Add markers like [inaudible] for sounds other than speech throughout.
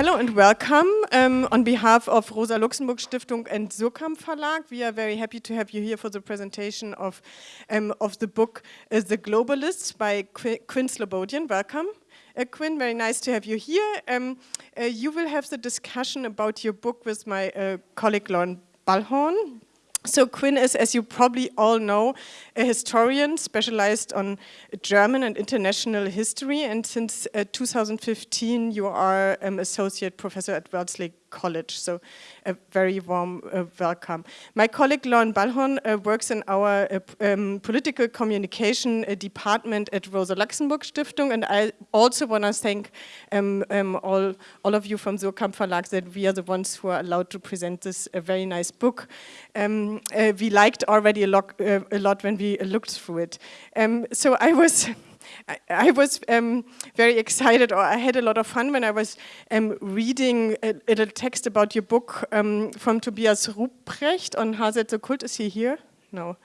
hello and welcome. Um, on behalf of Rosa Luxemburg Stiftung and Suhrkamp Verlag, we are very happy to have you here for the presentation of, um, of the book uh, The Globalists by Qu Quinn Slobodian. Welcome. Uh, Quinn, very nice to have you here. Um, uh, you will have the discussion about your book with my uh, colleague Loren Balhorn. So Quinn is, as you probably all know, a historian specialized on German and international history. And since uh, 2015, you are um, associate professor at Wellesley College. So a very warm uh, welcome. My colleague Loren Balhorn uh, works in our uh, um, political communication uh, department at Rosa Luxemburg Stiftung. And I also want to thank um, um, all, all of you from Suhrkamp Verlag that we are the ones who are allowed to present this very nice book. Um, uh, we liked already a lot, uh, a lot when we looked through it. Um, so I was [laughs] I, I was um, very excited, or I had a lot of fun when I was um, reading a, a, little text about your book um, from Tobias Rupprecht on H-Soz-Kult. Is he here? No.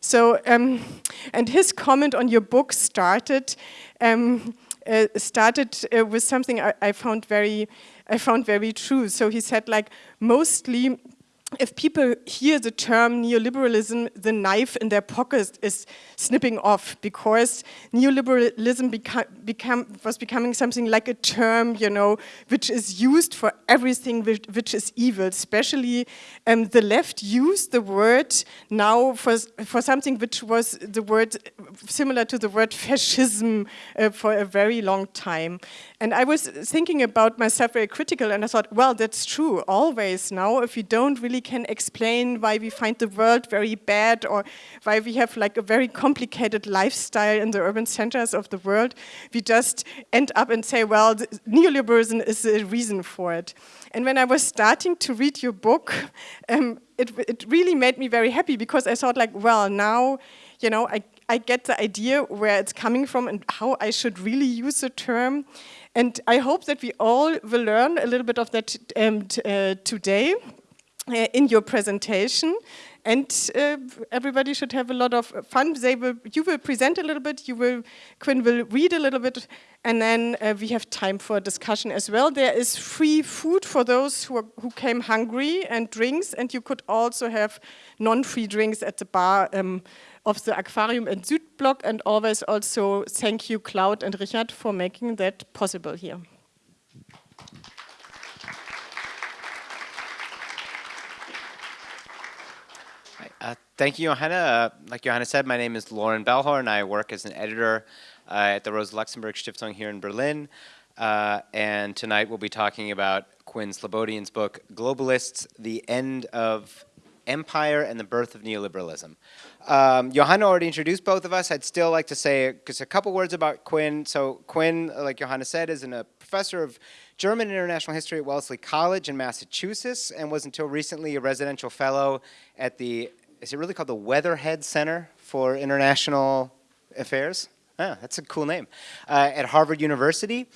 So, um, and his comment on your book started um, uh, started uh, with something I, I found very I found very true. So he said, like, mostly if people hear the term neoliberalism, the knife in their pocket is snipping off because neoliberalism beca become, was becoming something like a term, you know, which is used for everything which, which is evil. Especially um, the left used the word now for, for something which was the word similar to the word fascism uh, for a very long time. And I was thinking about myself very critical and I thought, well, that's true always now. If you don't really can explain why we find the world very bad or why we have like a very complicated lifestyle in the urban centers of the world, we just end up and say, well, neoliberalism is the reason for it. And when I was starting to read your book, um, it, it really made me very happy because I thought like, well, now, you know, I, I get the idea where it's coming from and how I should really use the term. And I hope that we all will learn a little bit of that um, uh, today uh, in your presentation. And uh, everybody should have a lot of fun. They will, you will present a little bit, you will, Quinn will read a little bit, and then uh, we have time for discussion as well. There is free food for those who, are, who came hungry and drinks, and you could also have non-free drinks at the bar um, of the Aquarium and Südblock, and always also thank you, Cloud and Richard, for making that possible here. Uh, thank you, Johanna. Uh, like Johanna said, my name is Loren Balhorn. I work as an editor uh, at the Rosa Luxemburg Stiftung here in Berlin. Uh, and tonight we'll be talking about Quinn Slobodian's book, Globalists, The End of Empire and the Birth of Neoliberalism. Um, Johanna already introduced both of us. I'd still like to say just a couple words about Quinn. So Quinn, like Johanna said, is a professor of German International History at Wellesley College in Massachusetts and was until recently a residential fellow at the, is it really called the Weatherhead Center for International Affairs? Ah, that's a cool name. Uh, at Harvard University.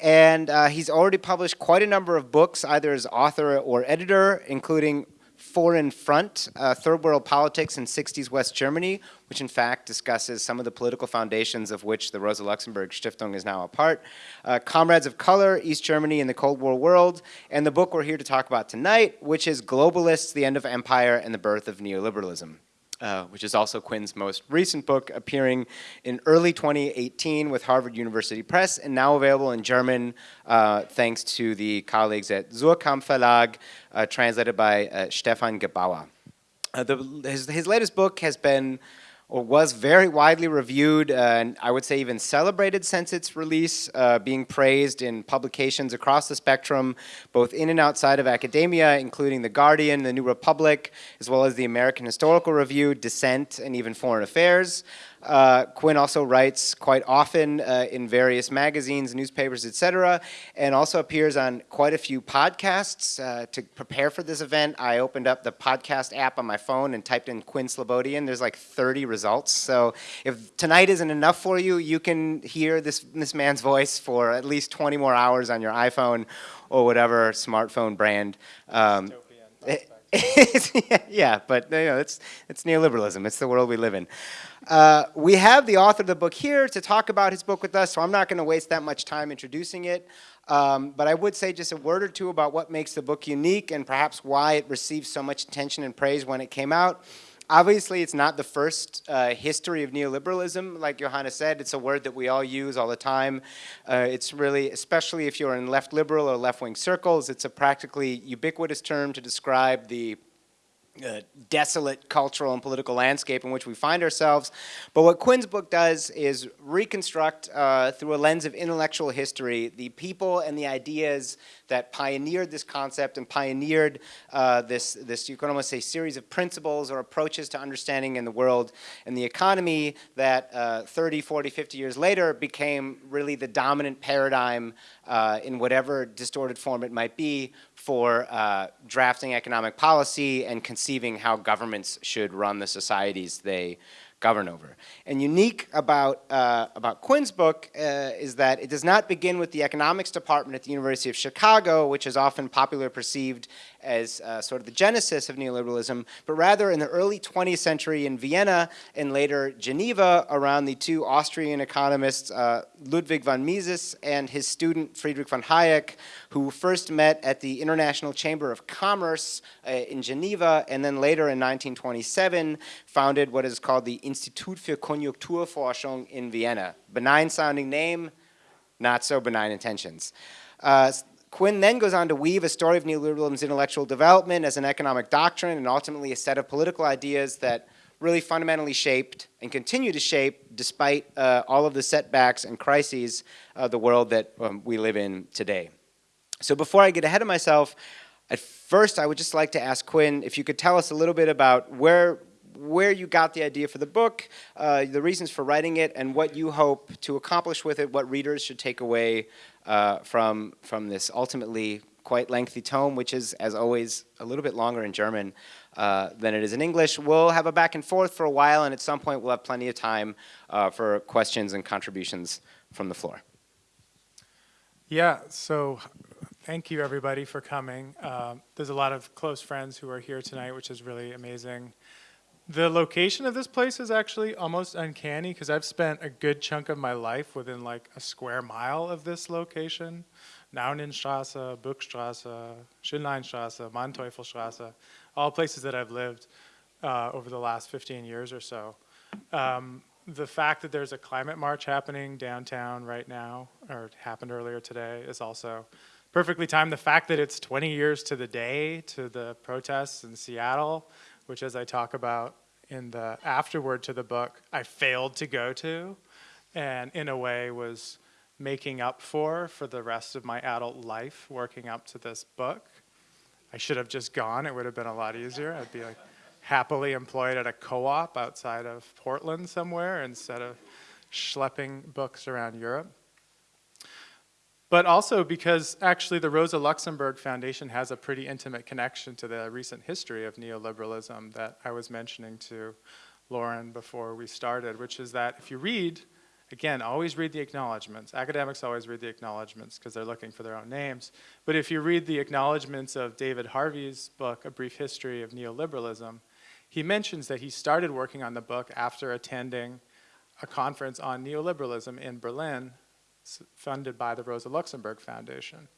And uh, he's already published quite a number of books, either as author or editor, including Foreign Front, uh, Third World Politics in 60s West Germany, which in fact discusses some of the political foundations of which the Rosa Luxemburg Stiftung is now a part. Uh, Comrades of Color, East Germany in the Cold War World, and the book we're here to talk about tonight, which is Globalists, the End of Empire and the Birth of Neoliberalism. Uh, which is also Quinn's most recent book, appearing in early 2018 with Harvard University Press, and now available in German uh, thanks to the colleagues at Suhrkamp Verlag, uh, translated by uh, Stephan Gebauer. The, his, his latest book has been or was very widely reviewed uh, and I would say even celebrated since its release, uh, being praised in publications across the spectrum, both in and outside of academia, including The Guardian, The New Republic, as well as the American Historical Review, Dissent, and even Foreign Affairs. Uh, Quinn also writes quite often uh, in various magazines, newspapers, etc., and also appears on quite a few podcasts. Uh, to prepare for this event, I opened up the podcast app on my phone and typed in Quinn Slobodian. There's like 30 results. So if tonight isn't enough for you, you can hear this, this man's voice for at least 20 more hours on your iPhone or whatever smartphone brand. Um, [laughs] yeah, but you know, it's, it's neoliberalism. It's the world we live in. Uh, we have the author of the book here to talk about his book with us, so I'm not going to waste that much time introducing it. Um, but I would say just a word or two about what makes the book unique and perhaps why it received so much attention and praise when it came out. Obviously, it's not the first uh, history of neoliberalism. Like Johanna said, it's a word that we all use all the time. Uh, it's really, especially if you're in left liberal or left wing circles, it's a practically ubiquitous term to describe the uh, desolate cultural and political landscape in which we find ourselves. But what Quinn's book does is reconstruct, uh, through a lens of intellectual history, the people and the ideas that pioneered this concept and pioneered uh, this, this, you can almost say, series of principles or approaches to understanding in the world and the economy that uh, 30, 40, 50 years later became really the dominant paradigm uh, in whatever distorted form it might be for uh, drafting economic policy and conceiving how governments should run the societies they govern over. And unique about, uh, about Quinn's book uh, is that it does not begin with the economics department at the University of Chicago, which is often popularly perceived as uh, sort of the genesis of neoliberalism, but rather in the early 20th century in Vienna and later Geneva around the two Austrian economists, uh, Ludwig von Mises and his student Friedrich von Hayek, who first met at the International Chamber of Commerce uh, in Geneva and then later in 1927 founded what is called the Institut für Konjunkturforschung in Vienna. Benign sounding name, not so benign intentions. Uh, Quinn then goes on to weave a story of neoliberalism's intellectual development as an economic doctrine and ultimately a set of political ideas that really fundamentally shaped and continue to shape, despite uh, all of the setbacks and crises of the world that um, we live in today. So before I get ahead of myself, at first I would just like to ask Quinn if you could tell us a little bit about where where you got the idea for the book, uh, the reasons for writing it, and what you hope to accomplish with it, what readers should take away uh, from, from this ultimately quite lengthy tome, which is, as always, a little bit longer in German uh, than it is in English. We'll have a back and forth for a while, and at some point we'll have plenty of time uh, for questions and contributions from the floor. Yeah, so thank you everybody for coming. Uh, there's a lot of close friends who are here tonight, which is really amazing. The location of this place is actually almost uncanny because I've spent a good chunk of my life within like a square mile of this location. Naunynstrasse, Buchstrasse, Schönleinstrasse, Manteuffelstrasse, all places that I've lived uh, over the last 15 years or so. Um, the fact that there's a climate march happening downtown right now, or happened earlier today, is also perfectly timed. The fact that it's 20 years to the day to the protests in Seattle which as I talk about in the afterword to the book, I failed to go to and in a way was making up for for the rest of my adult life working up to this book. I should have just gone, it would have been a lot easier. I'd be like happily employed at a co-op outside of Portland somewhere instead of schlepping books around Europe but also because actually the Rosa Luxemburg Foundation has a pretty intimate connection to the recent history of neoliberalism that I was mentioning to Loren before we started, which is that if you read, again, always read the acknowledgments. Academics always read the acknowledgments because they're looking for their own names. But if you read the acknowledgments of David Harvey's book, A Brief History of Neoliberalism, he mentions that he started working on the book after attending a conference on neoliberalism in Berlin funded by the Rosa Luxemburg Foundation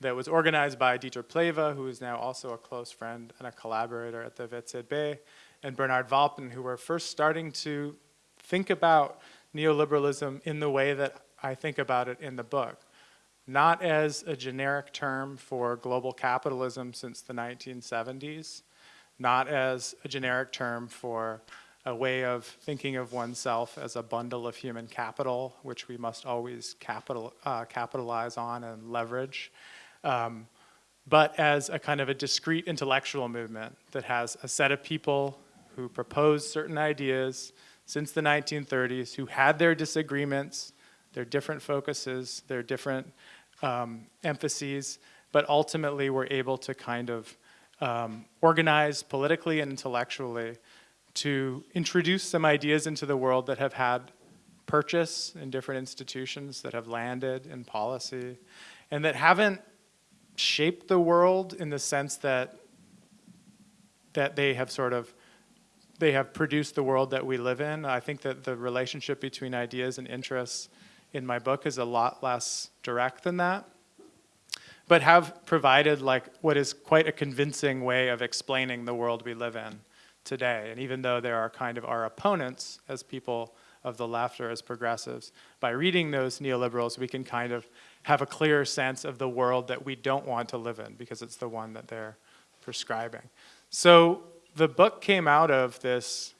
that was organized by Dieter Plehwe, who is now also a close friend and a collaborator at the WZB, and Bernhard Walpen, who were first starting to think about neoliberalism in the way that I think about it in the book. Not as a generic term for global capitalism since the 1970s, not as a generic term for a way of thinking of oneself as a bundle of human capital, which we must always capital, uh, capitalize on and leverage, um, but as a kind of a discrete intellectual movement that has a set of people who propose certain ideas since the 1930s, who had their disagreements, their different focuses, their different um, emphases, but ultimately were able to kind of um, organize politically and intellectually to introduce some ideas into the world that have had purchase in different institutions, that have landed in policy, and that haven't shaped the world in the sense that that they have sort of they have produced the world that we live in. I think that the relationship between ideas and interests in my book is a lot less direct than that. but have provided like what is quite a convincing way of explaining the world we live in today. And even though there are kind of our opponents as people of the left or as progressives, by reading those neoliberals, we can kind of have a clearer sense of the world that we don't want to live in because it's the one that they're prescribing. So the book came out of this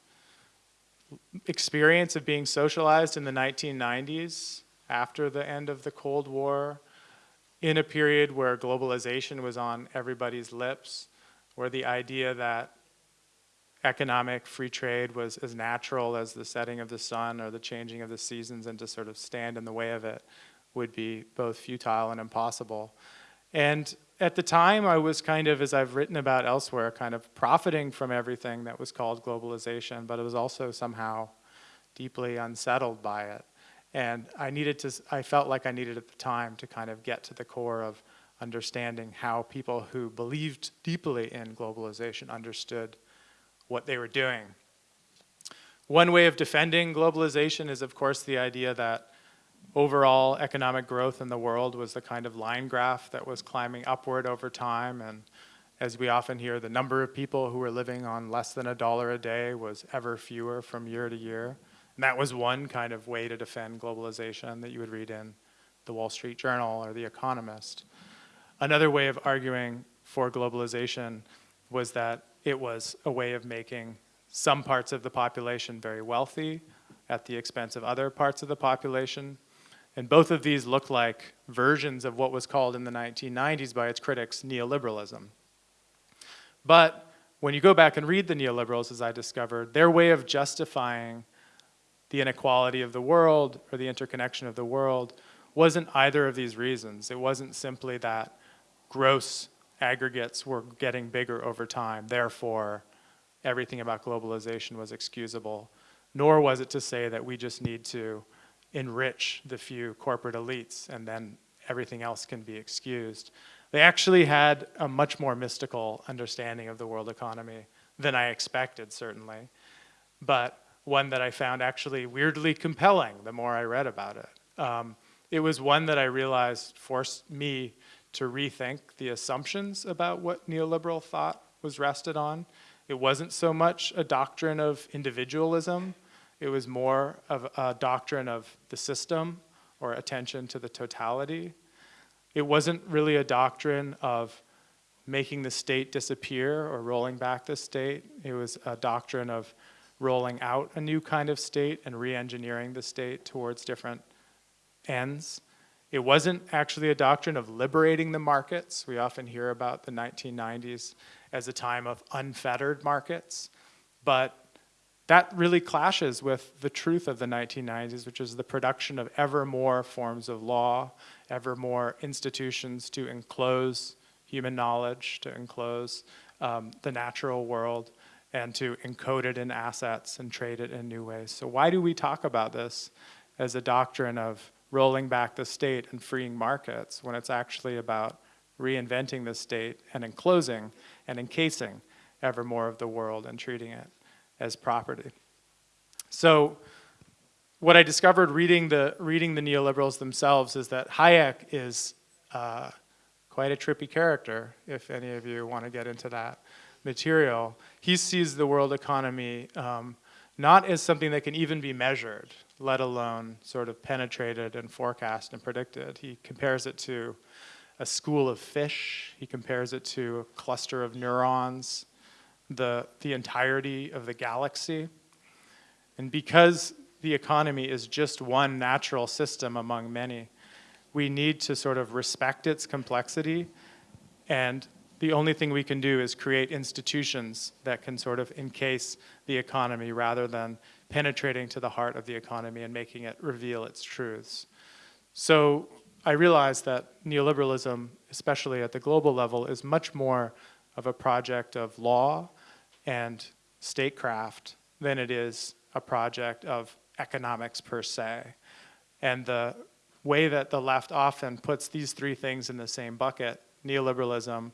experience of being socialized in the 1990s after the end of the Cold War, in a period where globalization was on everybody's lips, where the idea that economic free trade was as natural as the setting of the sun or the changing of the seasons and to sort of stand in the way of it would be both futile and impossible. And at the time, I was kind of, as I've written about elsewhere, kind of profiting from everything that was called globalization, but it was also somehow deeply unsettled by it. And I needed to, I felt like I needed at the time to kind of get to the core of understanding how people who believed deeply in globalization understood what they were doing. One way of defending globalization is, of course, the idea that overall economic growth in the world was the kind of line graph that was climbing upward over time. And as we often hear, the number of people who were living on less than a dollar a day was ever fewer from year to year. And that was one kind of way to defend globalization that you would read in the Wall Street Journal or The Economist. Another way of arguing for globalization was that it was a way of making some parts of the population very wealthy at the expense of other parts of the population and both of these look like versions of what was called in the 1990s by its critics neoliberalism. But when you go back and read the neoliberals, as I discovered, their way of justifying the inequality of the world or the interconnection of the world wasn't either of these reasons. It wasn't simply that gross aggregates were getting bigger over time, therefore everything about globalization was excusable, nor was it to say that we just need to enrich the few corporate elites and then everything else can be excused. They actually had a much more mystical understanding of the world economy than I expected, certainly, but one that I found actually weirdly compelling the more I read about it. Um, it was one that I realized forced me to rethink the assumptions about what neoliberal thought was rested on. It wasn't so much a doctrine of individualism, it was more of a doctrine of the system or attention to the totality. It wasn't really a doctrine of making the state disappear or rolling back the state. It was a doctrine of rolling out a new kind of state and re-engineering the state towards different ends. It wasn't actually a doctrine of liberating the markets. We often hear about the 1990s as a time of unfettered markets, but that really clashes with the truth of the 1990s, which is the production of ever more forms of law, ever more institutions to enclose human knowledge, to enclose um, the natural world, and to encode it in assets and trade it in new ways. So why do we talk about this as a doctrine of rolling back the state and freeing markets when it's actually about reinventing the state and enclosing and encasing ever more of the world and treating it as property. So what I discovered reading the, reading the neoliberals themselves is that Hayek is uh, quite a trippy character, if any of you want to get into that material. He sees the world economy um, not as something that can even be measured, let alone sort of penetrated and forecast and predicted. He compares it to a school of fish. He compares it to a cluster of neurons the, the entirety of the galaxy. And because the economy is just one natural system among many, we need to sort of respect its complexity and the only thing we can do is create institutions that can sort of encase the economy rather than penetrating to the heart of the economy and making it reveal its truths. So I realized that neoliberalism, especially at the global level, is much more of a project of law and statecraft than it is a project of economics per se. And the way that the left often puts these three things in the same bucket, neoliberalism,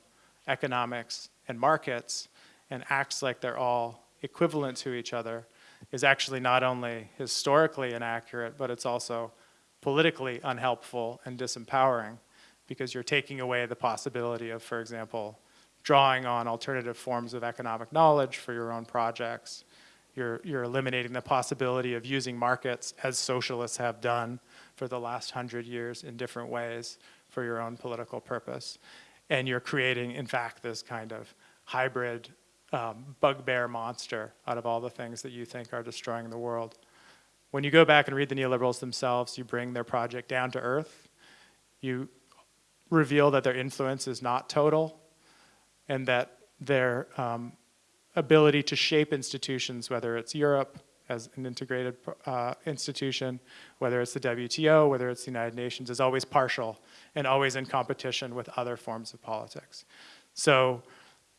economics, and markets, and acts like they're all equivalent to each other, is actually not only historically inaccurate, but it's also politically unhelpful and disempowering because you're taking away the possibility of, for example, drawing on alternative forms of economic knowledge for your own projects. You're, you're eliminating the possibility of using markets as socialists have done for the last hundred years in different ways for your own political purpose. And you're creating, in fact, this kind of hybrid um, bugbear monster out of all the things that you think are destroying the world. When you go back and read the neoliberals themselves, you bring their project down to earth. You reveal that their influence is not total and that their um, ability to shape institutions, whether it's Europe as an integrated uh, institution, whether it's the WTO, whether it's the United Nations, is always partial and always in competition with other forms of politics. So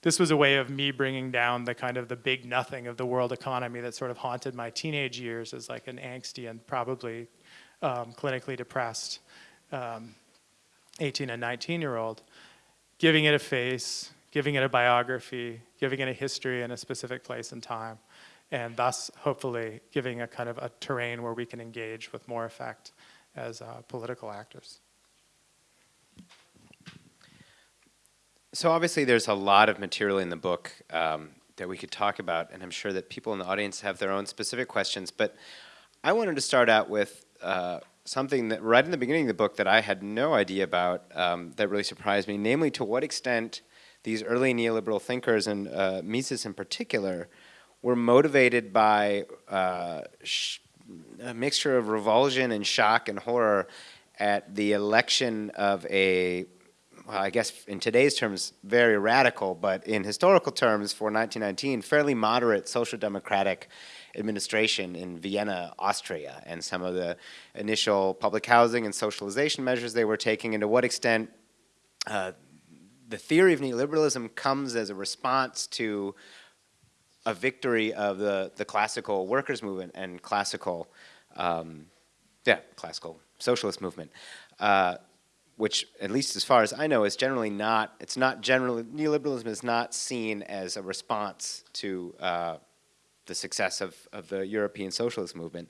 this was a way of me bringing down the kind of the big nothing of the world economy that sort of haunted my teenage years as like an angsty and probably um, clinically depressed um, 18 and 19 year old, giving it a face, giving it a biography, giving it a history in a specific place and time, and thus hopefully giving a kind of a terrain where we can engage with more effect as uh, political actors. So obviously there's a lot of material in the book um, that we could talk about, and I'm sure that people in the audience have their own specific questions, but I wanted to start out with uh, something that right in the beginning of the book that I had no idea about um, that really surprised me, namely to what extent these early neoliberal thinkers, and uh, Mises in particular, were motivated by uh, a mixture of revulsion and shock and horror at the election of a, well, I guess in today's terms, very radical, but in historical terms for 1919, fairly moderate social democratic administration in Vienna, Austria, and some of the initial public housing and socialization measures they were taking, and to what extent uh, the theory of neoliberalism comes as a response to a victory of the, the classical workers movement and classical, um, yeah, classical socialist movement, uh, which at least as far as I know is generally not, it's not generally, neoliberalism is not seen as a response to uh, the success of, of the European socialist movement.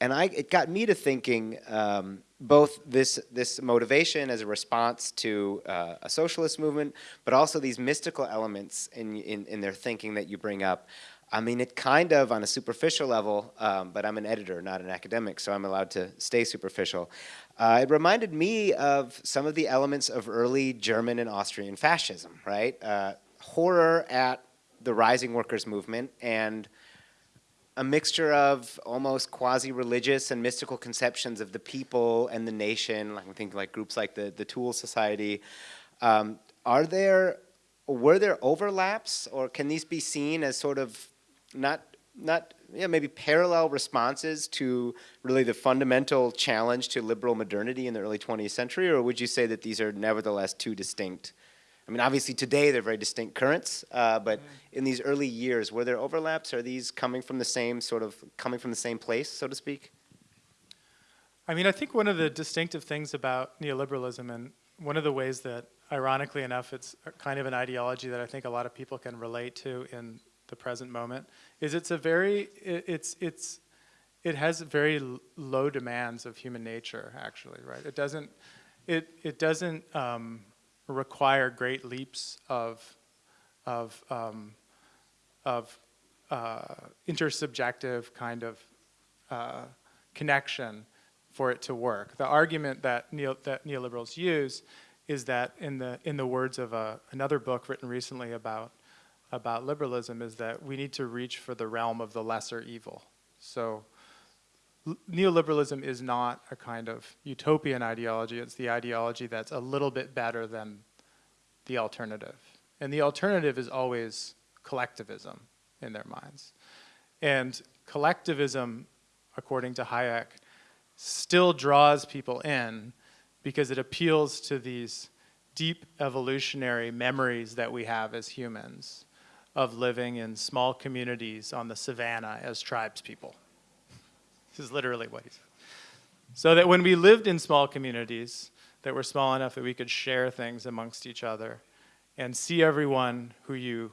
And I, it got me to thinking um, both this, this motivation as a response to uh, a socialist movement, but also these mystical elements in, in, in, their thinking that you bring up. I mean, it kind of, on a superficial level, um, but I'm an editor, not an academic, so I'm allowed to stay superficial. Uh, it reminded me of some of the elements of early German and Austrian fascism, right? Uh, horror at the rising workers' movement and a mixture of almost quasi-religious and mystical conceptions of the people and the nation, like I'm thinking like groups like the, the Thule Society. Um, are there, were there overlaps or can these be seen as sort of not, not yeah, maybe parallel responses to really the fundamental challenge to liberal modernity in the early 20th century or would you say that these are nevertheless two distinct I mean, obviously today they're very distinct currents, uh, but mm in these early years, were there overlaps? Are these coming from the same sort of, coming from the same place, so to speak? I mean, I think one of the distinctive things about neoliberalism and one of the ways that, ironically enough, it's kind of an ideology that I think a lot of people can relate to in the present moment, is it's a very, it, it's, it's, it has very low demands of human nature, actually, right? It doesn't, it, it doesn't, um, require great leaps of, of, um, of uh, intersubjective kind of uh, connection for it to work. The argument that, neo, that neoliberals use is that in the, in the words of a, another book written recently about, about liberalism is that we need to reach for the realm of the lesser evil. So neoliberalism is not a kind of utopian ideology. It's the ideology that's a little bit better than the alternative. And the alternative is always collectivism in their minds. And collectivism, according to Hayek, still draws people in because it appeals to these deep evolutionary memories that we have as humans of living in small communities on the savannah as tribes people. This is literally what he said. So that when we lived in small communities that were small enough that we could share things amongst each other and see everyone who you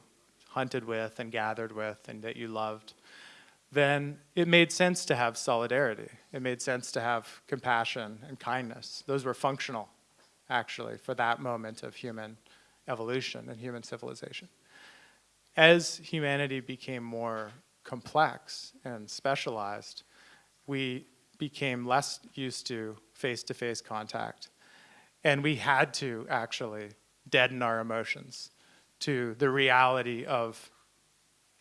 hunted with and gathered with and that you loved, then it made sense to have solidarity. It made sense to have compassion and kindness. Those were functional actually, for that moment of human evolution and human civilization. As humanity became more complex and specialized, we became less used to face-to-face contact. And we had to actually deaden our emotions to the reality of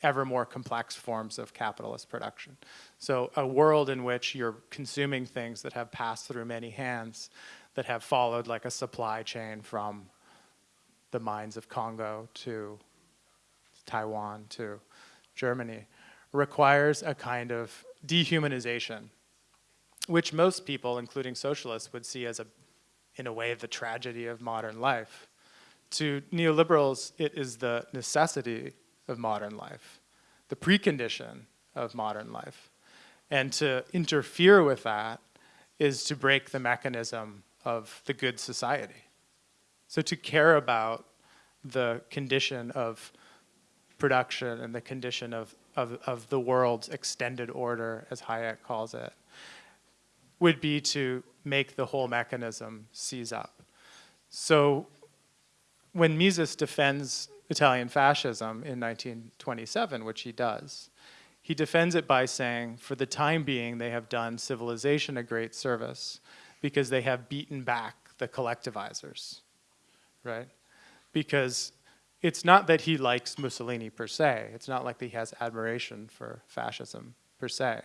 ever more complex forms of capitalist production. So a world in which you're consuming things that have passed through many hands, that have followed like a supply chain from the mines of Congo to Taiwan to Germany, requires a kind of dehumanization, which most people, including socialists, would see as a, in a way, the tragedy of modern life. To neoliberals, it is the necessity of modern life, the precondition of modern life. And to interfere with that is to break the mechanism of the good society. So to care about the condition of production and the condition of, of, of the world's extended order, as Hayek calls it, would be to make the whole mechanism seize up. So when Mises defends Italian fascism in 1927, which he does, he defends it by saying, for the time being, they have done civilization a great service because they have beaten back the collectivizers, right? Because it's not that he likes Mussolini per se. It's not like he has admiration for fascism per se.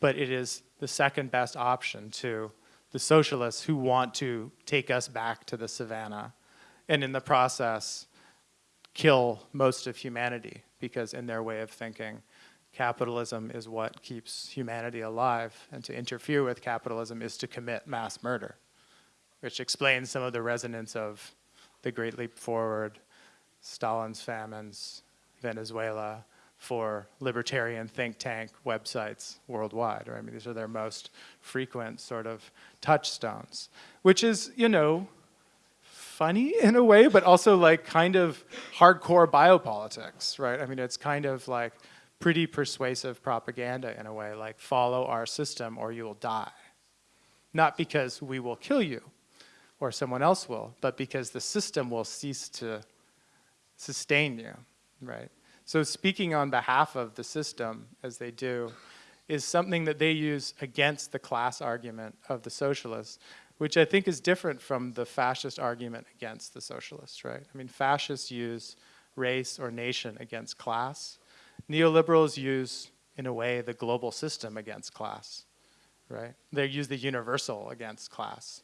But it is the second best option to the socialists who want to take us back to the savannah and in the process kill most of humanity because in their way of thinking, capitalism is what keeps humanity alive and to interfere with capitalism is to commit mass murder, which explains some of the resonance of the Great Leap Forward, Stalin's famines, Venezuela, for libertarian think tank websites worldwide. Right? I mean, these are their most frequent sort of touchstones, which is, you know, funny in a way, but also like kind of hardcore biopolitics, right? I mean, it's kind of like pretty persuasive propaganda in a way, like follow our system or you will die. Not because we will kill you or someone else will, but because the system will cease to sustain you, right? So speaking on behalf of the system, as they do, is something that they use against the class argument of the socialists, which I think is different from the fascist argument against the socialists, right? I mean, fascists use race or nation against class. Neoliberals use, in a way, the global system against class, right? They use the universal against class.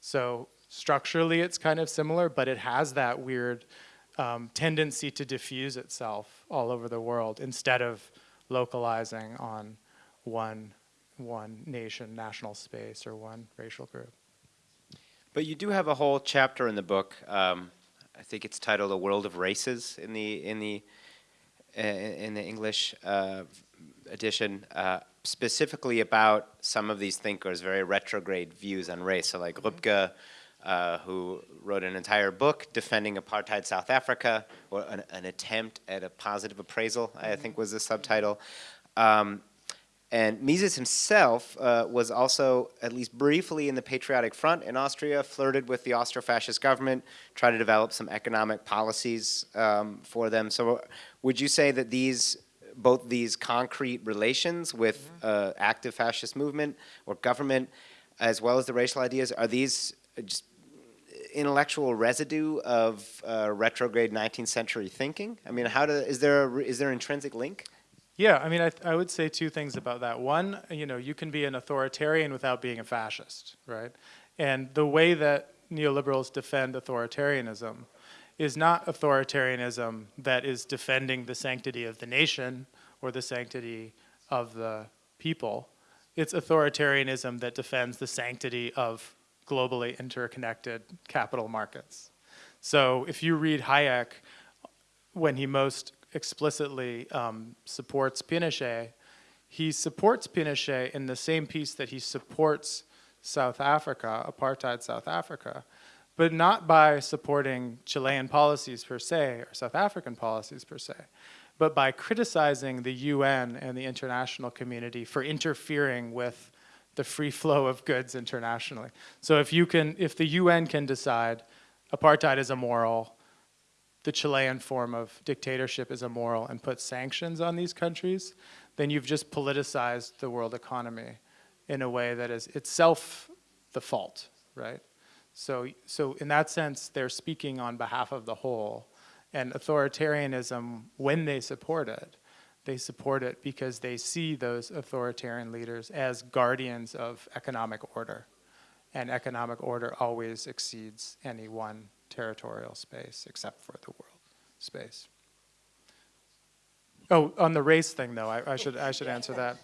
So structurally it's kind of similar, but it has that weird um, tendency to diffuse itself all over the world instead of localizing on one, one nation, national space, or one racial group. But you do have a whole chapter in the book. Um, I think it's titled "A World of Races" in the in the uh, in the English uh, edition, uh, specifically about some of these thinkers' very retrograde views on race. So, like Röpke, uh, who wrote an entire book defending apartheid South Africa, or an, an attempt at a positive appraisal, I think was the subtitle. Um, and Mises himself uh, was also, at least briefly, in the Patriotic Front in Austria, flirted with the Austro-fascist government, tried to develop some economic policies um, for them. So would you say that these, both these concrete relations with mm-hmm. uh, active fascist movement or government, as well as the racial ideas, are these just intellectual residue of uh, retrograde 19th century thinking? I mean, how do, is there a, is there an intrinsic link? Yeah, I mean, I, I would say two things about that. One, you know, you can be an authoritarian without being a fascist, right? And the way that neoliberals defend authoritarianism is not authoritarianism that is defending the sanctity of the nation or the sanctity of the people. It's authoritarianism that defends the sanctity of globally interconnected capital markets. So if you read Hayek, when he most explicitly um, supports Pinochet, he supports Pinochet in the same piece that he supports South Africa, apartheid South Africa, but not by supporting Chilean policies per se or South African policies per se, but by criticizing the UN and the international community for interfering with the free flow of goods internationally. So if you can, if the UN can decide apartheid is immoral, the Chilean form of dictatorship is immoral and put sanctions on these countries, then you've just politicized the world economy in a way that is itself the fault, right? So, so in that sense, they're speaking on behalf of the whole. And authoritarianism, when they support it, they support it because they see those authoritarian leaders as guardians of economic order. And economic order always exceeds any one territorial space except for the world space. Oh, on the race thing though, I, I should, I should answer that.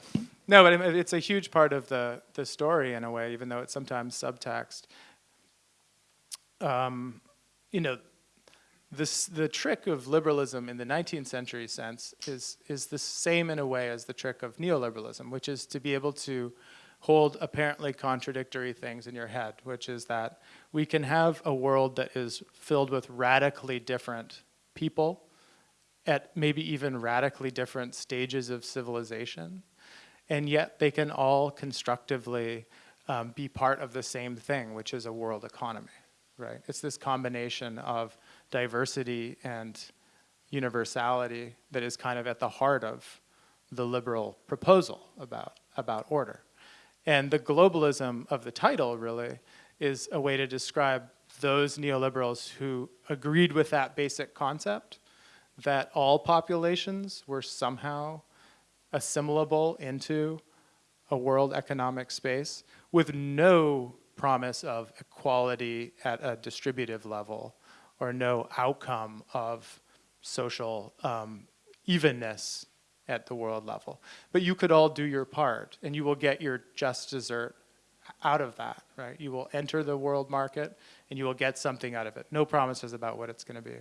No, but it's a huge part of the, the story in a way, even though it's sometimes subtext. Um, you know, this, the trick of liberalism in the 19th century sense is, is the same in a way as the trick of neoliberalism, which is to be able to hold apparently contradictory things in your head, which is that we can have a world that is filled with radically different people at maybe even radically different stages of civilization, and yet they can all constructively um, be part of the same thing, which is a world economy, right? It's this combination of diversity and universality that is kind of at the heart of the liberal proposal about, about order. And the globalism of the title really is a way to describe those neoliberals who agreed with that basic concept that all populations were somehow assimilable into a world economic space with no promise of equality at a distributive level or no outcome of social um, evenness at the world level. But you could all do your part and you will get your just dessert out of that, right? You will enter the world market and you will get something out of it. No promises about what it's gonna be.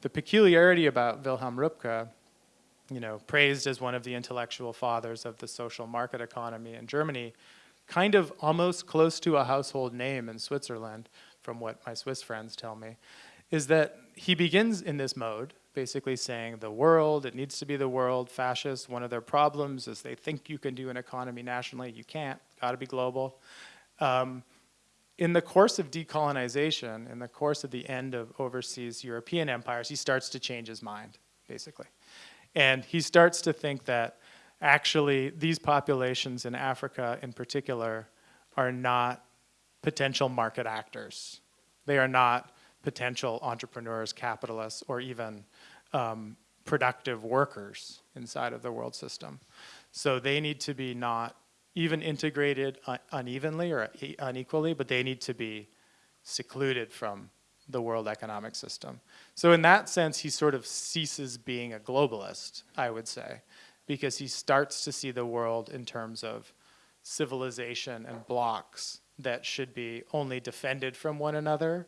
The peculiarity about Wilhelm Röpke, you know, praised as one of the intellectual fathers of the social market economy in Germany, kind of almost close to a household name in Switzerland, from what my Swiss friends tell me, is that he begins in this mode, basically saying the world, it needs to be the world, fascists, one of their problems is they think you can do an economy nationally, you can't, gotta be global. Um, in the course of decolonization, in the course of the end of overseas European empires, he starts to change his mind, basically. And he starts to think that actually these populations in Africa in particular are not potential market actors. They are not potential entrepreneurs, capitalists, or even um, productive workers inside of the world system. So they need to be not even integrated un unevenly or unequally, but they need to be secluded from the world economic system. So in that sense, he sort of ceases being a globalist, I would say, because he starts to see the world in terms of civilization and blocks that should be only defended from one another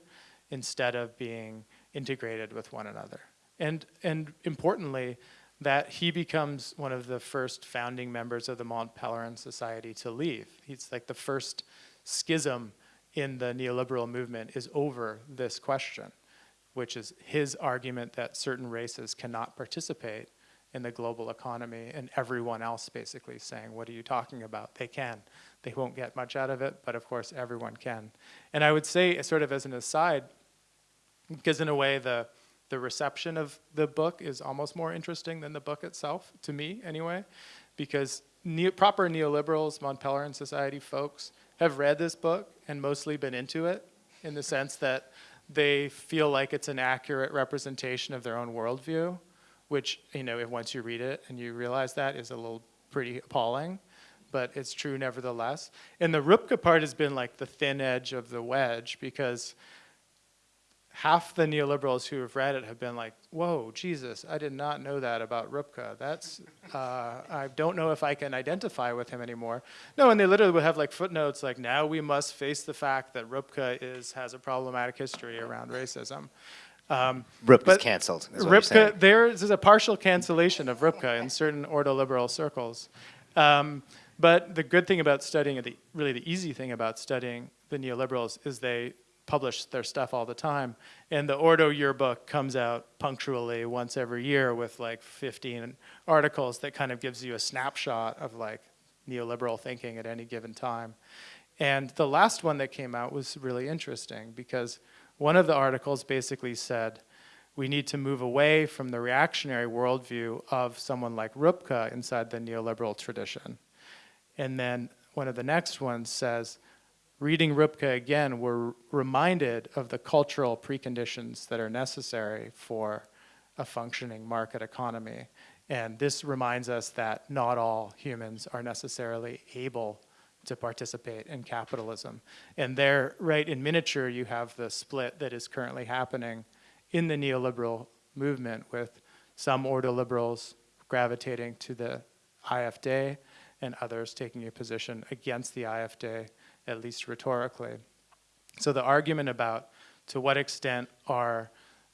instead of being integrated with one another. And, and importantly, that he becomes one of the first founding members of the Mont Pelerin Society to leave. He's like the first schism in the neoliberal movement is over this question, which is his argument that certain races cannot participate in the global economy and everyone else basically saying, what are you talking about? They can. They won't get much out of it, but of course everyone can. And I would say, sort of as an aside, because in a way the, the reception of the book is almost more interesting than the book itself, to me anyway, because neo, proper neoliberals, Mont Pelerin Society folks have read this book and mostly been into it in the sense that they feel like it's an accurate representation of their own worldview, which, you know, if once you read it and you realize that is a little pretty appalling, but it's true nevertheless. And the Röpke part has been like the thin edge of the wedge because half the neoliberals who have read it have been like, whoa, Jesus, I did not know that about Röpke. That's, uh, I don't know if I can identify with him anymore. No, and they literally would have like footnotes like, now we must face the fact that Röpke is, has a problematic history around racism. Um, Röpke's canceled. Röpke, there is a partial cancellation of Röpke in certain ordoliberal circles. Um, but the good thing about studying, the, really the easy thing about studying the neoliberals is they publish their stuff all the time. And the Ordo yearbook comes out punctually once every year with like 15 articles that kind of gives you a snapshot of like neoliberal thinking at any given time. And the last one that came out was really interesting because one of the articles basically said, we need to move away from the reactionary worldview of someone like Röpke inside the neoliberal tradition. And then one of the next ones says, reading Röpke again, we're reminded of the cultural preconditions that are necessary for a functioning market economy. And this reminds us that not all humans are necessarily able to participate in capitalism. And there, right in miniature, you have the split that is currently happening in the neoliberal movement with some ordoliberals gravitating to the AfD and others taking a position against the AfD, at least rhetorically. So the argument about to what extent are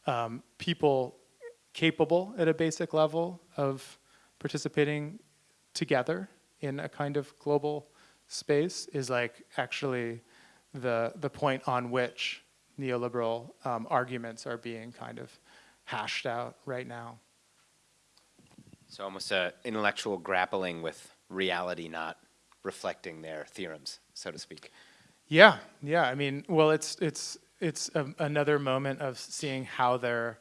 um, people capable at a basic level of participating together in a kind of global space is like actually the, the point on which neoliberal um, arguments are being kind of hashed out right now. So almost an intellectual grappling with reality not reflecting their theorems, so to speak. Yeah, yeah. I mean, well, it's it's it's a, another moment of seeing how their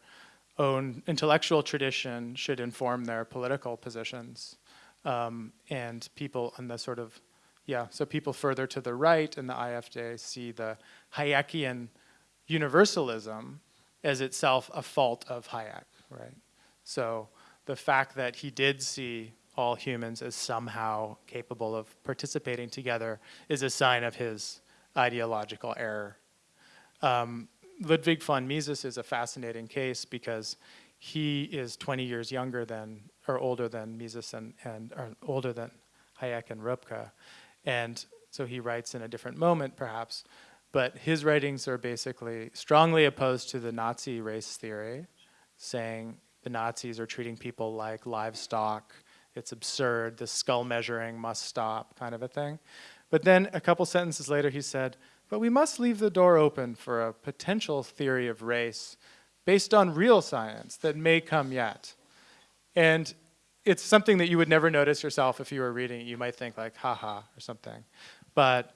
own intellectual tradition should inform their political positions, um, and people in the sort of yeah. So people further to the right in the AfD see the Hayekian universalism as itself a fault of Hayek, right? So the fact that he did see all humans as somehow capable of participating together is a sign of his ideological error. Um, Ludwig von Mises is a fascinating case because he is 20 years younger than, or older than Mises and, and or older than Hayek and Röpke. And so he writes in a different moment perhaps, but his writings are basically strongly opposed to the Nazi race theory, saying the Nazis are treating people like livestock, it's absurd, the skull measuring must stop, kind of a thing. But then a couple sentences later he said, but we must leave the door open for a potential theory of race based on real science that may come yet. And it's something that you would never notice yourself if you were reading it. You might think like, haha, or something. But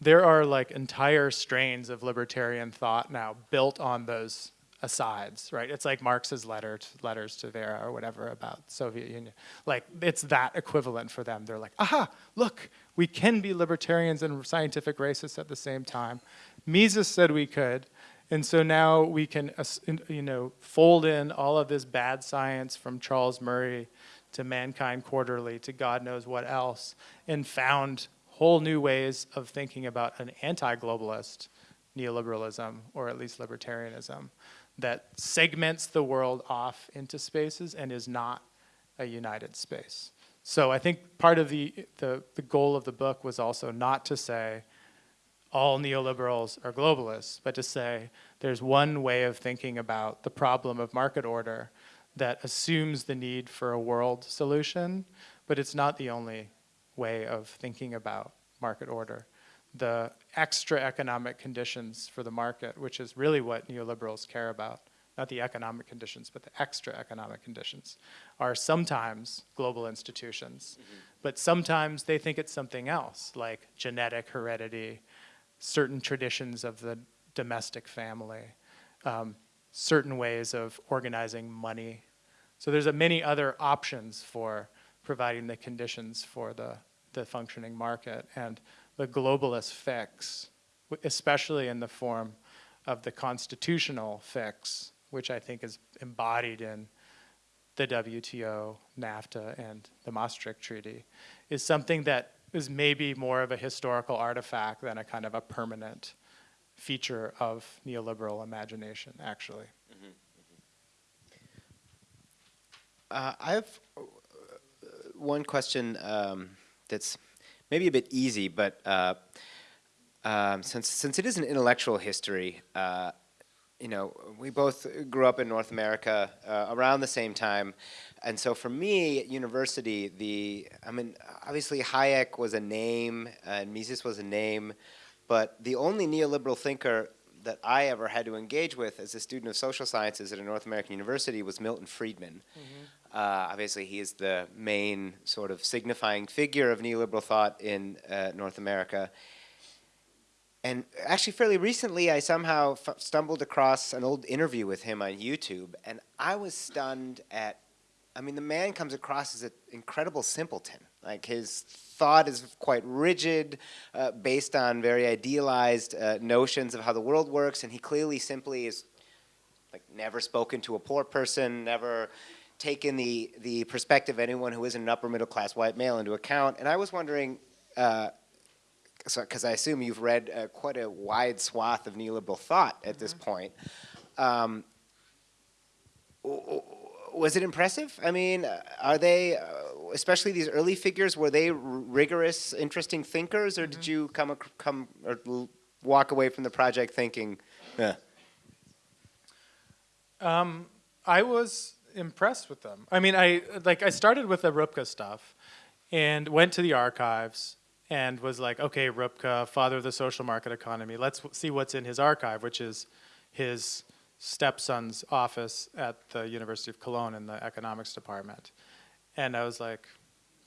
there are like entire strains of libertarian thought now built on those asides, right? It's like Marx's letter to, letters to Vera or whatever about Soviet Union. Like it's that equivalent for them. They're like, aha, look, we can be libertarians and scientific racists at the same time. Mises said we could, and so now we can, you know, fold in all of this bad science from Charles Murray to Mankind Quarterly to God knows what else, and found whole new ways of thinking about an anti-globalist neoliberalism, or at least libertarianism, that segments the world off into spaces and is not a united space. So I think part of the, the, the goal of the book was also not to say all neoliberals are globalists, but to say there's one way of thinking about the problem of market order that assumes the need for a world solution, but it's not the only way of thinking about market order. The extra economic conditions for the market, which is really what neoliberals care about, not the economic conditions, but the extra economic conditions, are sometimes global institutions. Mm -hmm. But sometimes they think it's something else, like genetic heredity, certain traditions of the domestic family, um, certain ways of organizing money. So there's a many other options for providing the conditions for the the functioning market. And the globalist fix, especially in the form of the constitutional fix, which I think is embodied in the WTO, NAFTA, and the Maastricht Treaty, is something that is maybe more of a historical artifact than a kind of a permanent feature of neoliberal imagination, actually. Mm -hmm. uh, I have uh, one question um, that's maybe a bit easy, but uh, um, since since it is an intellectual history, uh, you know, we both grew up in North America uh, around the same time, and so for me at university, the I mean, obviously Hayek was a name and Mises was a name, but the only neoliberal thinker that I ever had to engage with as a student of social sciences at a North American university was Milton Friedman. Mm -hmm. Uh, obviously, he is the main sort of signifying figure of neoliberal thought in uh, North America. And actually, fairly recently, I somehow stumbled across an old interview with him on YouTube, and I was stunned at. I mean, the man comes across as an incredible simpleton. Like his thought is quite rigid, uh, based on very idealized uh, notions of how the world works, and he clearly simply is like never spoken to a poor person, never taken the the perspective of anyone who isn't an upper middle class white male into account. And I was wondering. Uh, because I assume you've read uh, quite a wide swath of neoliberal thought at this mm-hmm. point. Um, was it impressive? I mean, uh, are they, uh, especially these early figures, were they rigorous, interesting thinkers, or mm -hmm. did mm-hmm. you come come or walk away from the project thinking, yeah? Um, I was impressed with them. I mean, I like I started with the Röpke stuff, and went to the archives and was like, okay, Röpke, father of the social market economy, let's see what's in his archive, which is his stepson's office at the University of Cologne in the economics department. And I was like,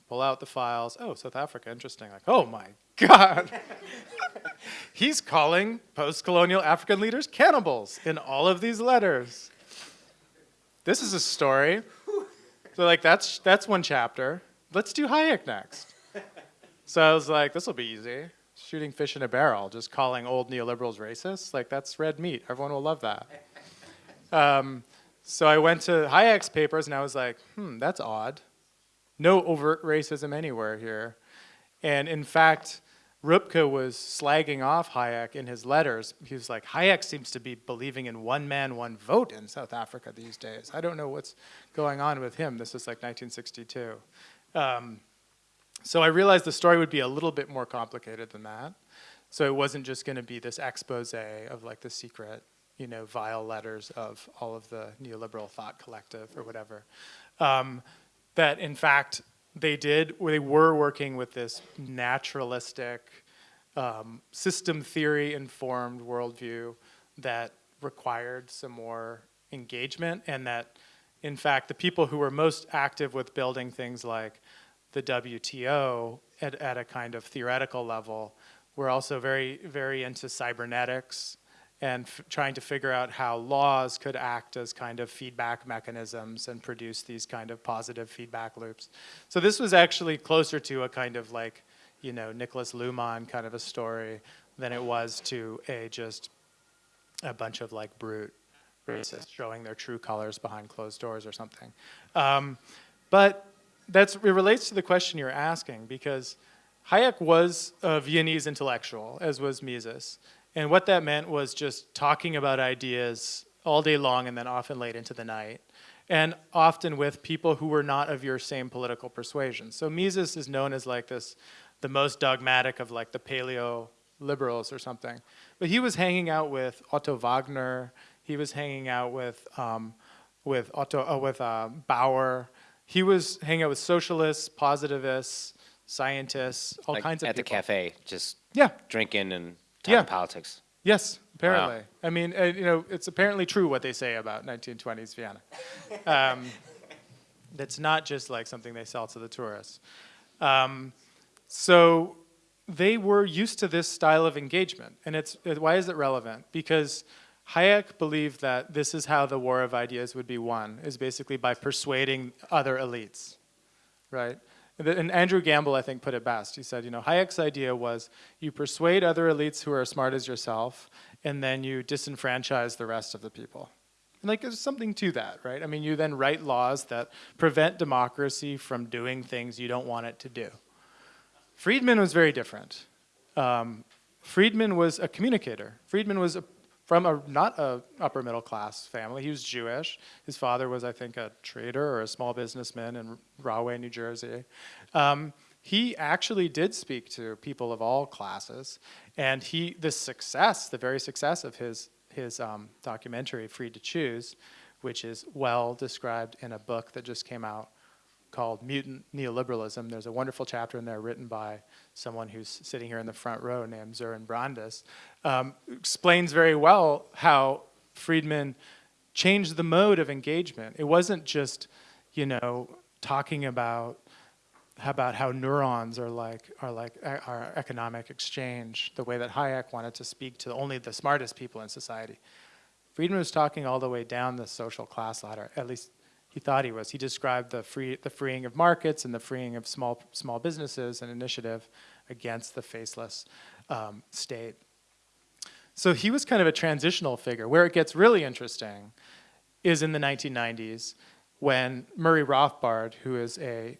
pull out the files. Oh, South Africa, interesting. Like, oh my [laughs] God. He's calling post-colonial African leaders cannibals in all of these letters. This is a story. So like, that's, that's one chapter. Let's do Hayek next. So I was like, this will be easy. Shooting fish in a barrel, just calling old neoliberals racist. Like, that's red meat. Everyone will love that. Um, so I went to Hayek's papers and I was like, hmm, that's odd. No overt racism anywhere here. And in fact, Röpke was slagging off Hayek in his letters. He was like, Hayek seems to be believing in one man, one vote in South Africa these days. I don't know what's going on with him. This is like 1962. Um, so I realized the story would be a little bit more complicated than that. So it wasn't just going to be this expose of like the secret, you know, vile letters of all of the neoliberal thought collective or whatever. Um, that in fact they did, they were working with this naturalistic, um, system theory informed worldview that required some more engagement and that in fact the people who were most active with building things like the WTO at, at a kind of theoretical level. We're also very, very into cybernetics and trying to figure out how laws could act as kind of feedback mechanisms and produce these kind of positive feedback loops. So this was actually closer to a kind of like, you know, Niklas Luhmann kind of a story than it was to a just a bunch of like brute racists showing their true colors behind closed doors or something. Um, but that's, it relates to the question you're asking because Hayek was a Viennese intellectual, as was Mises. And what that meant was just talking about ideas all day long and then often late into the night. And often with people who were not of your same political persuasion. So Mises is known as like this, the most dogmatic of like the paleo liberals or something. But he was hanging out with Otto Wagner. He was hanging out with um, with Otto uh, with uh, Bauer he was hanging out with socialists, positivists, scientists, all like kinds of at people. the cafe, just yeah, drinking and talking yeah. politics. Yes, apparently. Wow. I mean, uh, you know, it's apparently true what they say about 1920s Vienna. Um, [laughs] that's not just like something they sell to the tourists. Um, so they were used to this style of engagement, and it's why is it relevant? Because Hayek believed that this is how the war of ideas would be won, is basically by persuading other elites, right? And Andrew Gamble, I think, put it best. He said, you know, Hayek's idea was you persuade other elites who are as smart as yourself, and then you disenfranchise the rest of the people. And like, there's something to that, right? I mean, you then write laws that prevent democracy from doing things you don't want it to do. Friedman was very different. Um, Friedman was a communicator. Friedman was a from a not a upper middle class family. He was Jewish. His father was, I think, a trader or a small businessman in Rahway, New Jersey. Um, he actually did speak to people of all classes, and he the success, the very success of his his um, documentary, Free to Choose, which is well described in a book that just came out called Mutant Neoliberalism. There's a wonderful chapter in there written by someone who's sitting here in the front row named Sören Brandes, um, explains very well how Friedman changed the mode of engagement. It wasn't just, you know, talking about about how neurons are like are like our economic exchange, the way that Hayek wanted to speak to only the smartest people in society. Friedman was talking all the way down the social class ladder, at least he thought he was. He described the free the freeing of markets and the freeing of small small businesses and initiative against the faceless um, state. So he was kind of a transitional figure. Where it gets really interesting is in the 1990s when Murray Rothbard, who is a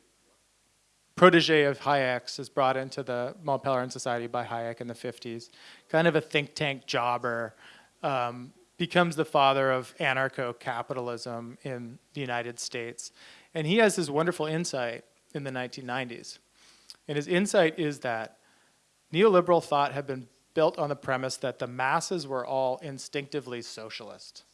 protege of Hayek's, is brought into the Mont Pelerin Society by Hayek in the 50s, kind of a think tank jobber, um, becomes the father of anarcho-capitalism in the United States. And he has this wonderful insight in the 1990s. And his insight is that neoliberal thought had been built on the premise that the masses were all instinctively socialist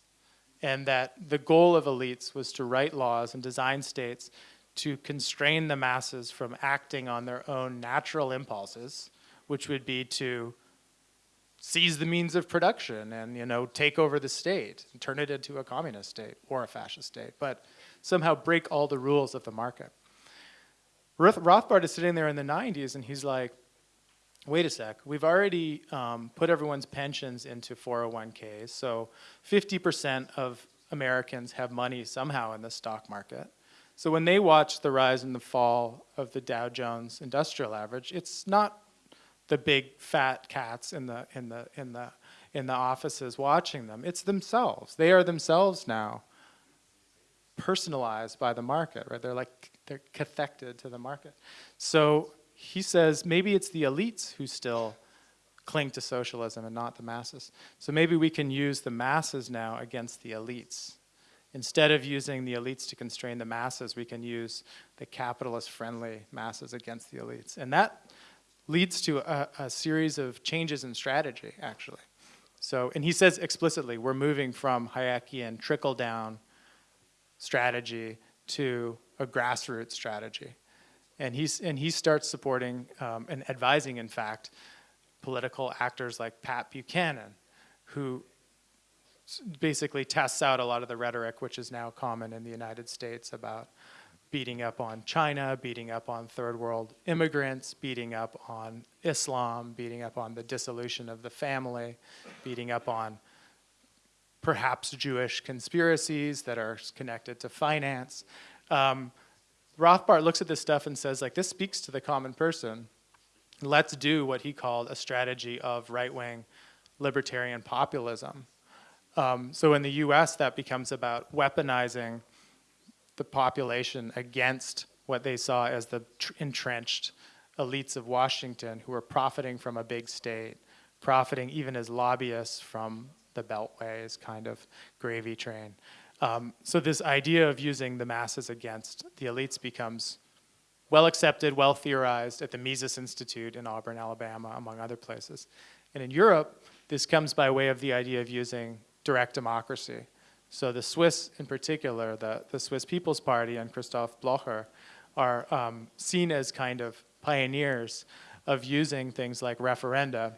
and that the goal of elites was to write laws and design states to constrain the masses from acting on their own natural impulses, which would be to seize the means of production and you know take over the state and turn it into a communist state or a fascist state, but somehow break all the rules of the market. Rothbard is sitting there in the 90s and he's like, wait a sec, we've already um, put everyone's pensions into 401ks, so 50% of Americans have money somehow in the stock market. So when they watch the rise and the fall of the Dow Jones Industrial Average, it's not the big fat cats in the in the in the in the offices watching them. It's themselves. They are themselves now personalized by the market, right? They're like they're cathected to the market. So he says maybe it's the elites who still cling to socialism and not the masses. So maybe we can use the masses now against the elites. Instead of using the elites to constrain the masses, we can use the capitalist-friendly masses against the elites. And that leads to a, a, series of changes in strategy, actually. So, and he says explicitly, we're moving from Hayekian trickle-down strategy to a grassroots strategy. And, he's, and he starts supporting um, and advising, in fact, political actors like Pat Buchanan, who basically tests out a lot of the rhetoric which is now common in the United States about beating up on China, beating up on third world immigrants, beating up on Islam, beating up on the dissolution of the family, beating up on perhaps Jewish conspiracies that are connected to finance. Um, Rothbard looks at this stuff and says, like, this speaks to the common person. Let's do what he called a strategy of right-wing libertarian populism. Um, so in the US, that becomes about weaponizing the population against what they saw as the entrenched elites of Washington who were profiting from a big state, profiting even as lobbyists from the Beltway's kind of gravy train. Um, so this idea of using the masses against the elites becomes well accepted, well theorized at the Mises Institute in Auburn, Alabama, among other places. And in Europe, this comes by way of the idea of using direct democracy. So the Swiss in particular, the, the Swiss People's Party and Christoph Blocher are um, seen as kind of pioneers of using things like referenda,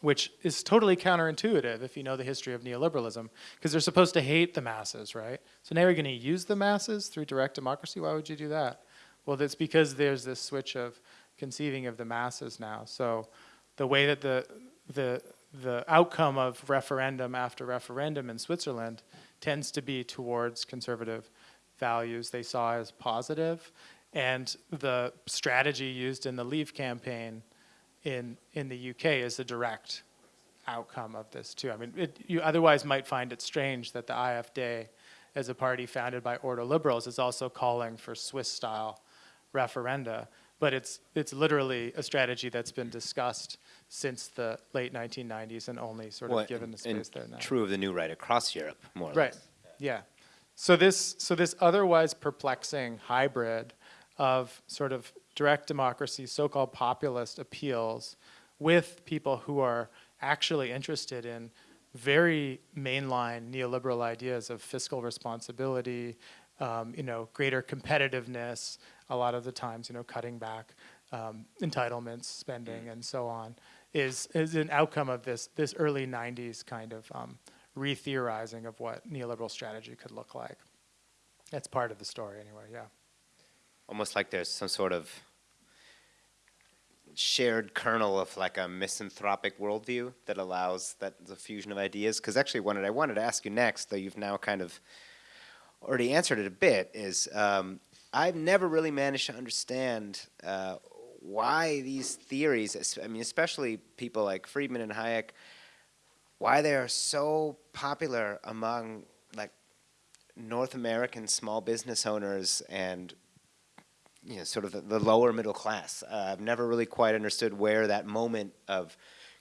which is totally counterintuitive if you know the history of neoliberalism, because they're supposed to hate the masses, right? So now you're going to use the masses through direct democracy? Why would you do that? Well, that's because there's this switch of conceiving of the masses now. So the way that the, the, the outcome of referendum after referendum in Switzerland tends to be towards conservative values. They saw as positive, and the strategy used in the Leave campaign in, in the UK is a direct outcome of this too. I mean, it, you otherwise might find it strange that the AfD, as a party founded by ordo liberals, is also calling for Swiss-style referenda, but it's, it's literally a strategy that's been discussed since the late 1990s and only sort of well, given the space there now. True of the new right across Europe, more or right. less. Yeah. So this, so this otherwise perplexing hybrid of sort of direct democracy, so-called populist appeals with people who are actually interested in very mainline neoliberal ideas of fiscal responsibility, um, you know, greater competitiveness, a lot of the times, you know, cutting back um, entitlements, spending, and so on, is, is an outcome of this, this early 90s kind of um, re-theorizing of what neoliberal strategy could look like. That's part of the story anyway, yeah. Almost like there's some sort of shared kernel of like a misanthropic worldview that allows that the fusion of ideas. Because actually, what I wanted to ask you next, though you've now kind of already answered it a bit, is um, I've never really managed to understand uh, why these theories, I mean, especially people like Friedman and Hayek, why they are so popular among like North American small business owners and you know, sort of the, the lower middle class. Uh, I've never really quite understood where that moment of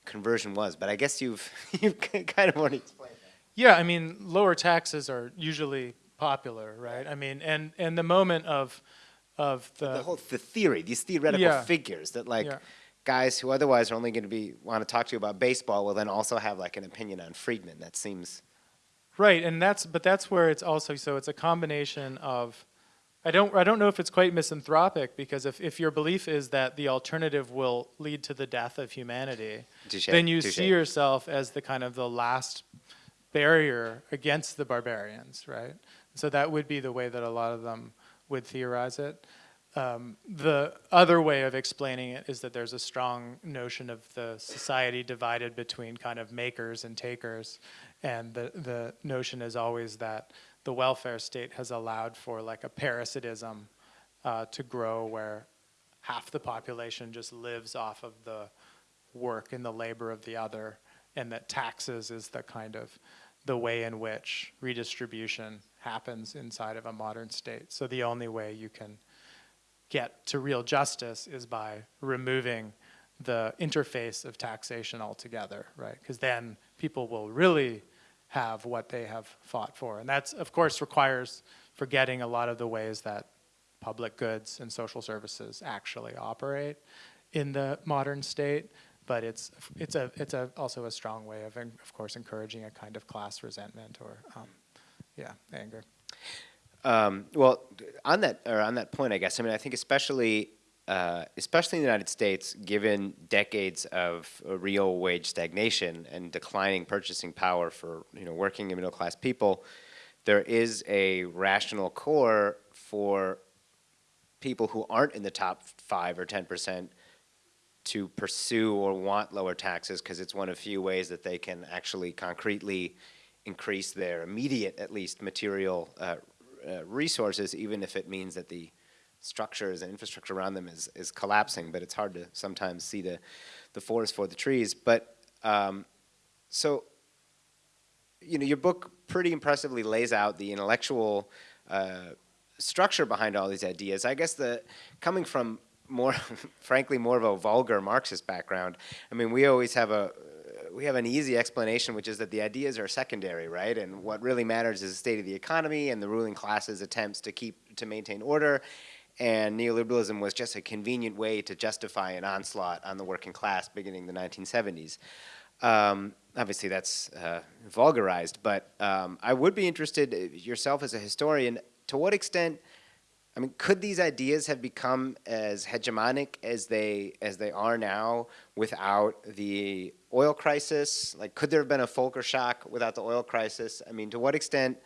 conversion was, but I guess you've [laughs] you've kind of already explained that. Yeah, I mean, lower taxes are usually popular, right? I mean, and, and the moment of, of the, the whole the theory, these theoretical Yeah. figures that like Yeah. guys who otherwise are only going to be want to talk to you about baseball will then also have like an opinion on Friedman. That seems Right, and that's but that's where it's also so it's a combination of I don't I don't know if it's quite misanthropic because if, if your belief is that the alternative will lead to the death of humanity, Touche, then you touche. see yourself as the kind of the last barrier against the barbarians, right? So that would be the way that a lot of them would theorize it. Um, the other way of explaining it is that there's a strong notion of the society divided between kind of makers and takers, and the the notion is always that the welfare state has allowed for like a parasitism uh, to grow where half the population just lives off of the work and the labor of the other, and that taxes is the kind of the way in which redistribution happens inside of a modern state. So the only way you can get to real justice is by removing the interface of taxation altogether, right? Because then people will really have what they have fought for. And that's, of course, requires forgetting a lot of the ways that public goods and social services actually operate in the modern state. But it's, it's, a, it's a, also a strong way of, of course, encouraging a kind of class resentment or, um, yeah, anger. Um, well, on that or on that point, I guess. I mean, I think especially uh, especially in the United States, given decades of uh, real wage stagnation and declining purchasing power for you know working and middle class people, there is a rational core for people who aren't in the top five or ten percent to pursue or want lower taxes because it's one of few ways that they can actually concretely increase their immediate, at least, material uh, uh, resources, even if it means that the structures and infrastructure around them is, is collapsing. But it's hard to sometimes see the, the forest for the trees. But um, so, you know, your book pretty impressively lays out the intellectual uh, structure behind all these ideas. I guess the coming from more, [laughs] frankly, more of a vulgar Marxist background. I mean, we always have a we have an easy explanation, which is that the ideas are secondary, right? And what really matters is the state of the economy and the ruling class's attempts to keep to maintain order. And neoliberalism was just a convenient way to justify an onslaught on the working class beginning the 1970s. Um, obviously, that's uh, vulgarized, but um, I would be interested, uh, yourself as a historian, to what extent I mean, could these ideas have become as hegemonic as they as they are now without the oil crisis? Like, could there have been a Volcker shock without the oil crisis? I mean, to what extent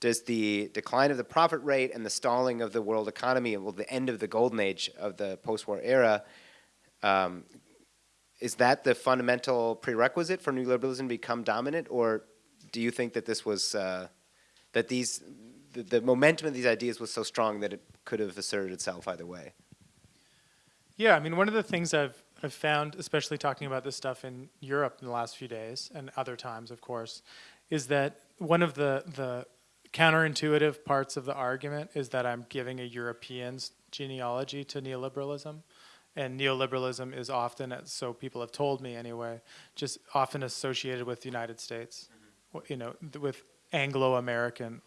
does the decline of the profit rate and the stalling of the world economy, well, the end of the golden age of the post-war era, um, is that the fundamental prerequisite for neoliberalism to become dominant, or do you think that this was uh, that these the, the momentum of these ideas was so strong that it could have asserted itself either way. Yeah, I mean, one of the things I've, I've found, especially talking about this stuff in Europe in the last few days and other times, of course, is that one of the, the counterintuitive parts of the argument is that I'm giving a European's genealogy to neoliberalism. And neoliberalism is often, so people have told me anyway, just often associated with the United States, mm-hmm. you know, with Anglo-American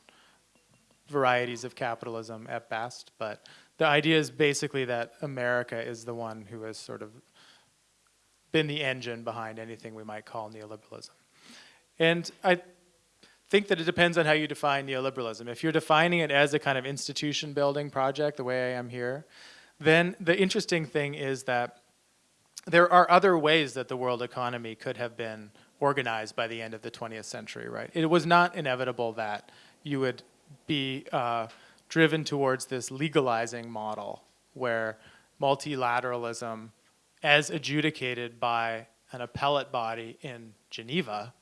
varieties of capitalism at best. But the idea is basically that America is the one who has sort of been the engine behind anything we might call neoliberalism. And I think that it depends on how you define neoliberalism. If you're defining it as a kind of institution building project, the way I am here, then the interesting thing is that there are other ways that the world economy could have been organized by the end of the 20th century, right? It was not inevitable that you would be uh, driven towards this legalizing model where multilateralism, as adjudicated by an appellate body in Geneva,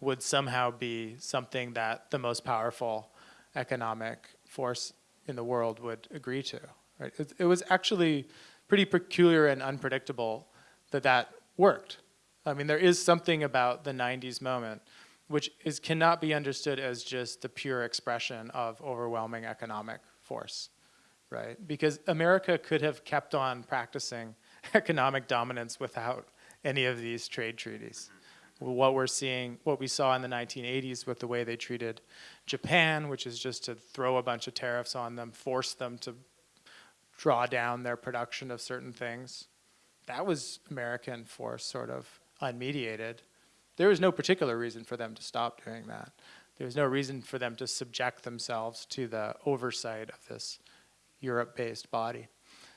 would somehow be something that the most powerful economic force in the world would agree to. Right? It, it was actually pretty peculiar and unpredictable that that worked. I mean, there is something about the 90s moment which is, cannot be understood as just the pure expression of overwhelming economic force, right? Because America could have kept on practicing [laughs] economic dominance without any of these trade treaties. What we're seeing, what we saw in the 1980s with the way they treated Japan, which is just to throw a bunch of tariffs on them, force them to draw down their production of certain things. That was American force sort of unmediated. There was no particular reason for them to stop doing that. There was no reason for them to subject themselves to the oversight of this Europe-based body.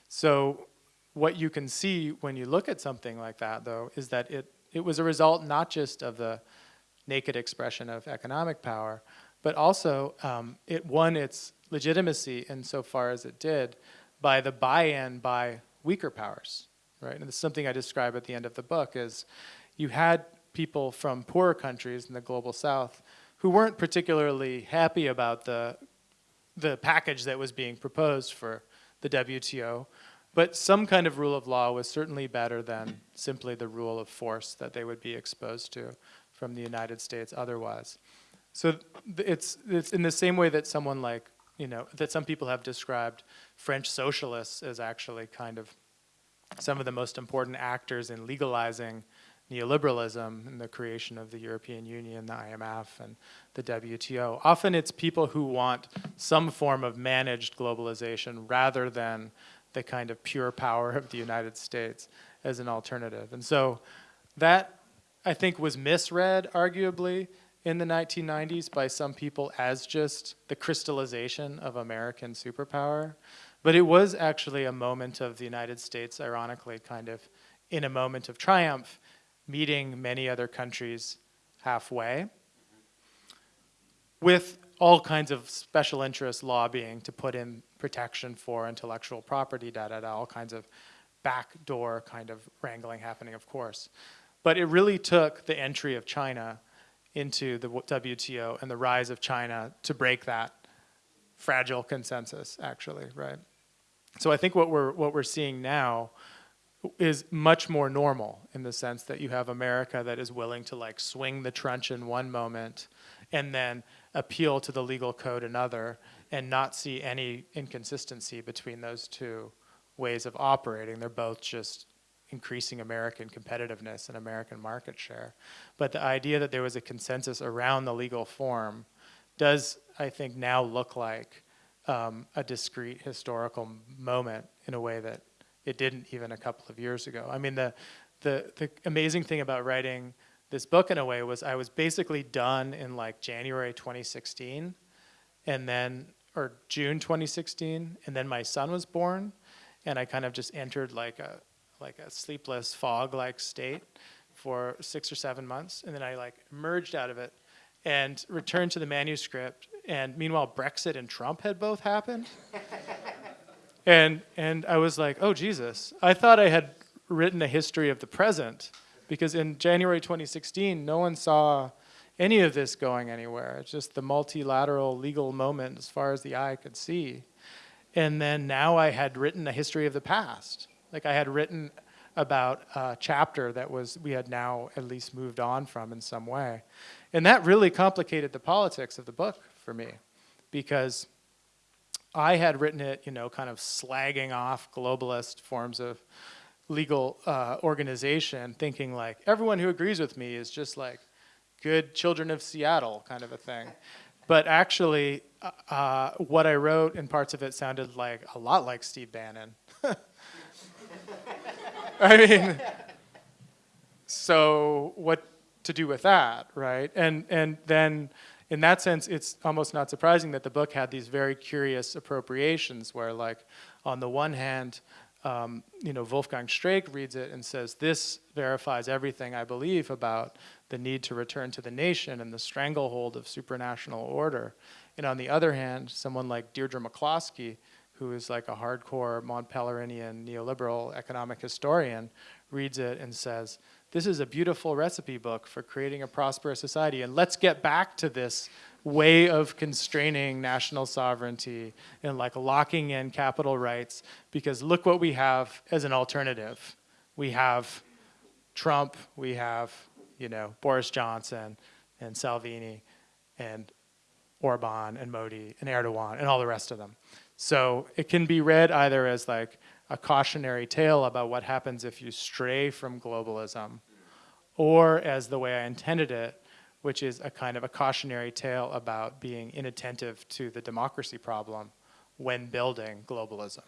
So what you can see when you look at something like that, though, is that it, it was a result not just of the naked expression of economic power, but also um, it won its legitimacy insofar as it did by the buy-in by weaker powers, right? And this is something I describe at the end of the book is you had people from poorer countries in the global south who weren't particularly happy about the, the package that was being proposed for the WTO, but some kind of rule of law was certainly better than simply the rule of force that they would be exposed to from the United States otherwise. So it's, it's in the same way that someone like, you know, that some people have described French socialists as actually kind of some of the most important actors in legalizing neoliberalism and the creation of the European Union, the IMF, and the WTO. Often it's people who want some form of managed globalization rather than the kind of pure power of the United States as an alternative. And so that, I think, was misread, arguably, in the 1990s by some people as just the crystallization of American superpower. But it was actually a moment of the United States, ironically, kind of in a moment of triumph, meeting many other countries halfway with all kinds of special interest lobbying to put in protection for intellectual property, da, da, da, all kinds of backdoor kind of wrangling happening, of course. But it really took the entry of China into the WTO and the rise of China to break that fragile consensus, actually, right? So I think what we're, what we're seeing now is much more normal in the sense that you have America that is willing to like swing the truncheon one moment and then appeal to the legal code another and not see any inconsistency between those two ways of operating. They're both just increasing American competitiveness and American market share. But the idea that there was a consensus around the legal form does, I think, now look like um, a discrete historical moment in a way that it didn't even a couple of years ago. I mean, the, the, the amazing thing about writing this book in a way was I was basically done in like January 2016 and then, or June 2016, and then my son was born and I kind of just entered like a, like a sleepless fog-like state for six or seven months and then I like emerged out of it and returned to the manuscript and meanwhile Brexit and Trump had both happened. [laughs] and, and I was like, oh Jesus, I thought I had written a history of the present because in January 2016, no one saw any of this going anywhere. It's just the multilateral legal moment as far as the eye could see. And then now I had written a history of the past. Like I had written about a chapter that was we had now at least moved on from in some way. And that really complicated the politics of the book for me because I had written it, you know, kind of slagging off globalist forms of legal uh, organization, thinking like everyone who agrees with me is just like good children of Seattle kind of a thing. But actually, uh, uh what I wrote in parts of it sounded like a lot like Steve Bannon. [laughs] I mean, so what to do with that, right? And and then in that sense, it's almost not surprising that the book had these very curious appropriations where like, on the one hand, um, you know, Wolfgang Streeck reads it and says, this verifies everything I believe about the need to return to the nation and the stranglehold of supranational order. And on the other hand, someone like Deirdre McCloskey, who is like a hardcore Mont Pelerini neoliberal economic historian, reads it and says, this is a beautiful recipe book for creating a prosperous society. And let's get back to this way of constraining national sovereignty and like locking in capital rights because look what we have as an alternative. We have Trump, we have, you know, Boris Johnson and Salvini and Orban and Modi and Erdogan and all the rest of them. So it can be read either as like a cautionary tale about what happens if you stray from globalism or as the way I intended it, which is a kind of a cautionary tale about being inattentive to the democracy problem when building globalism.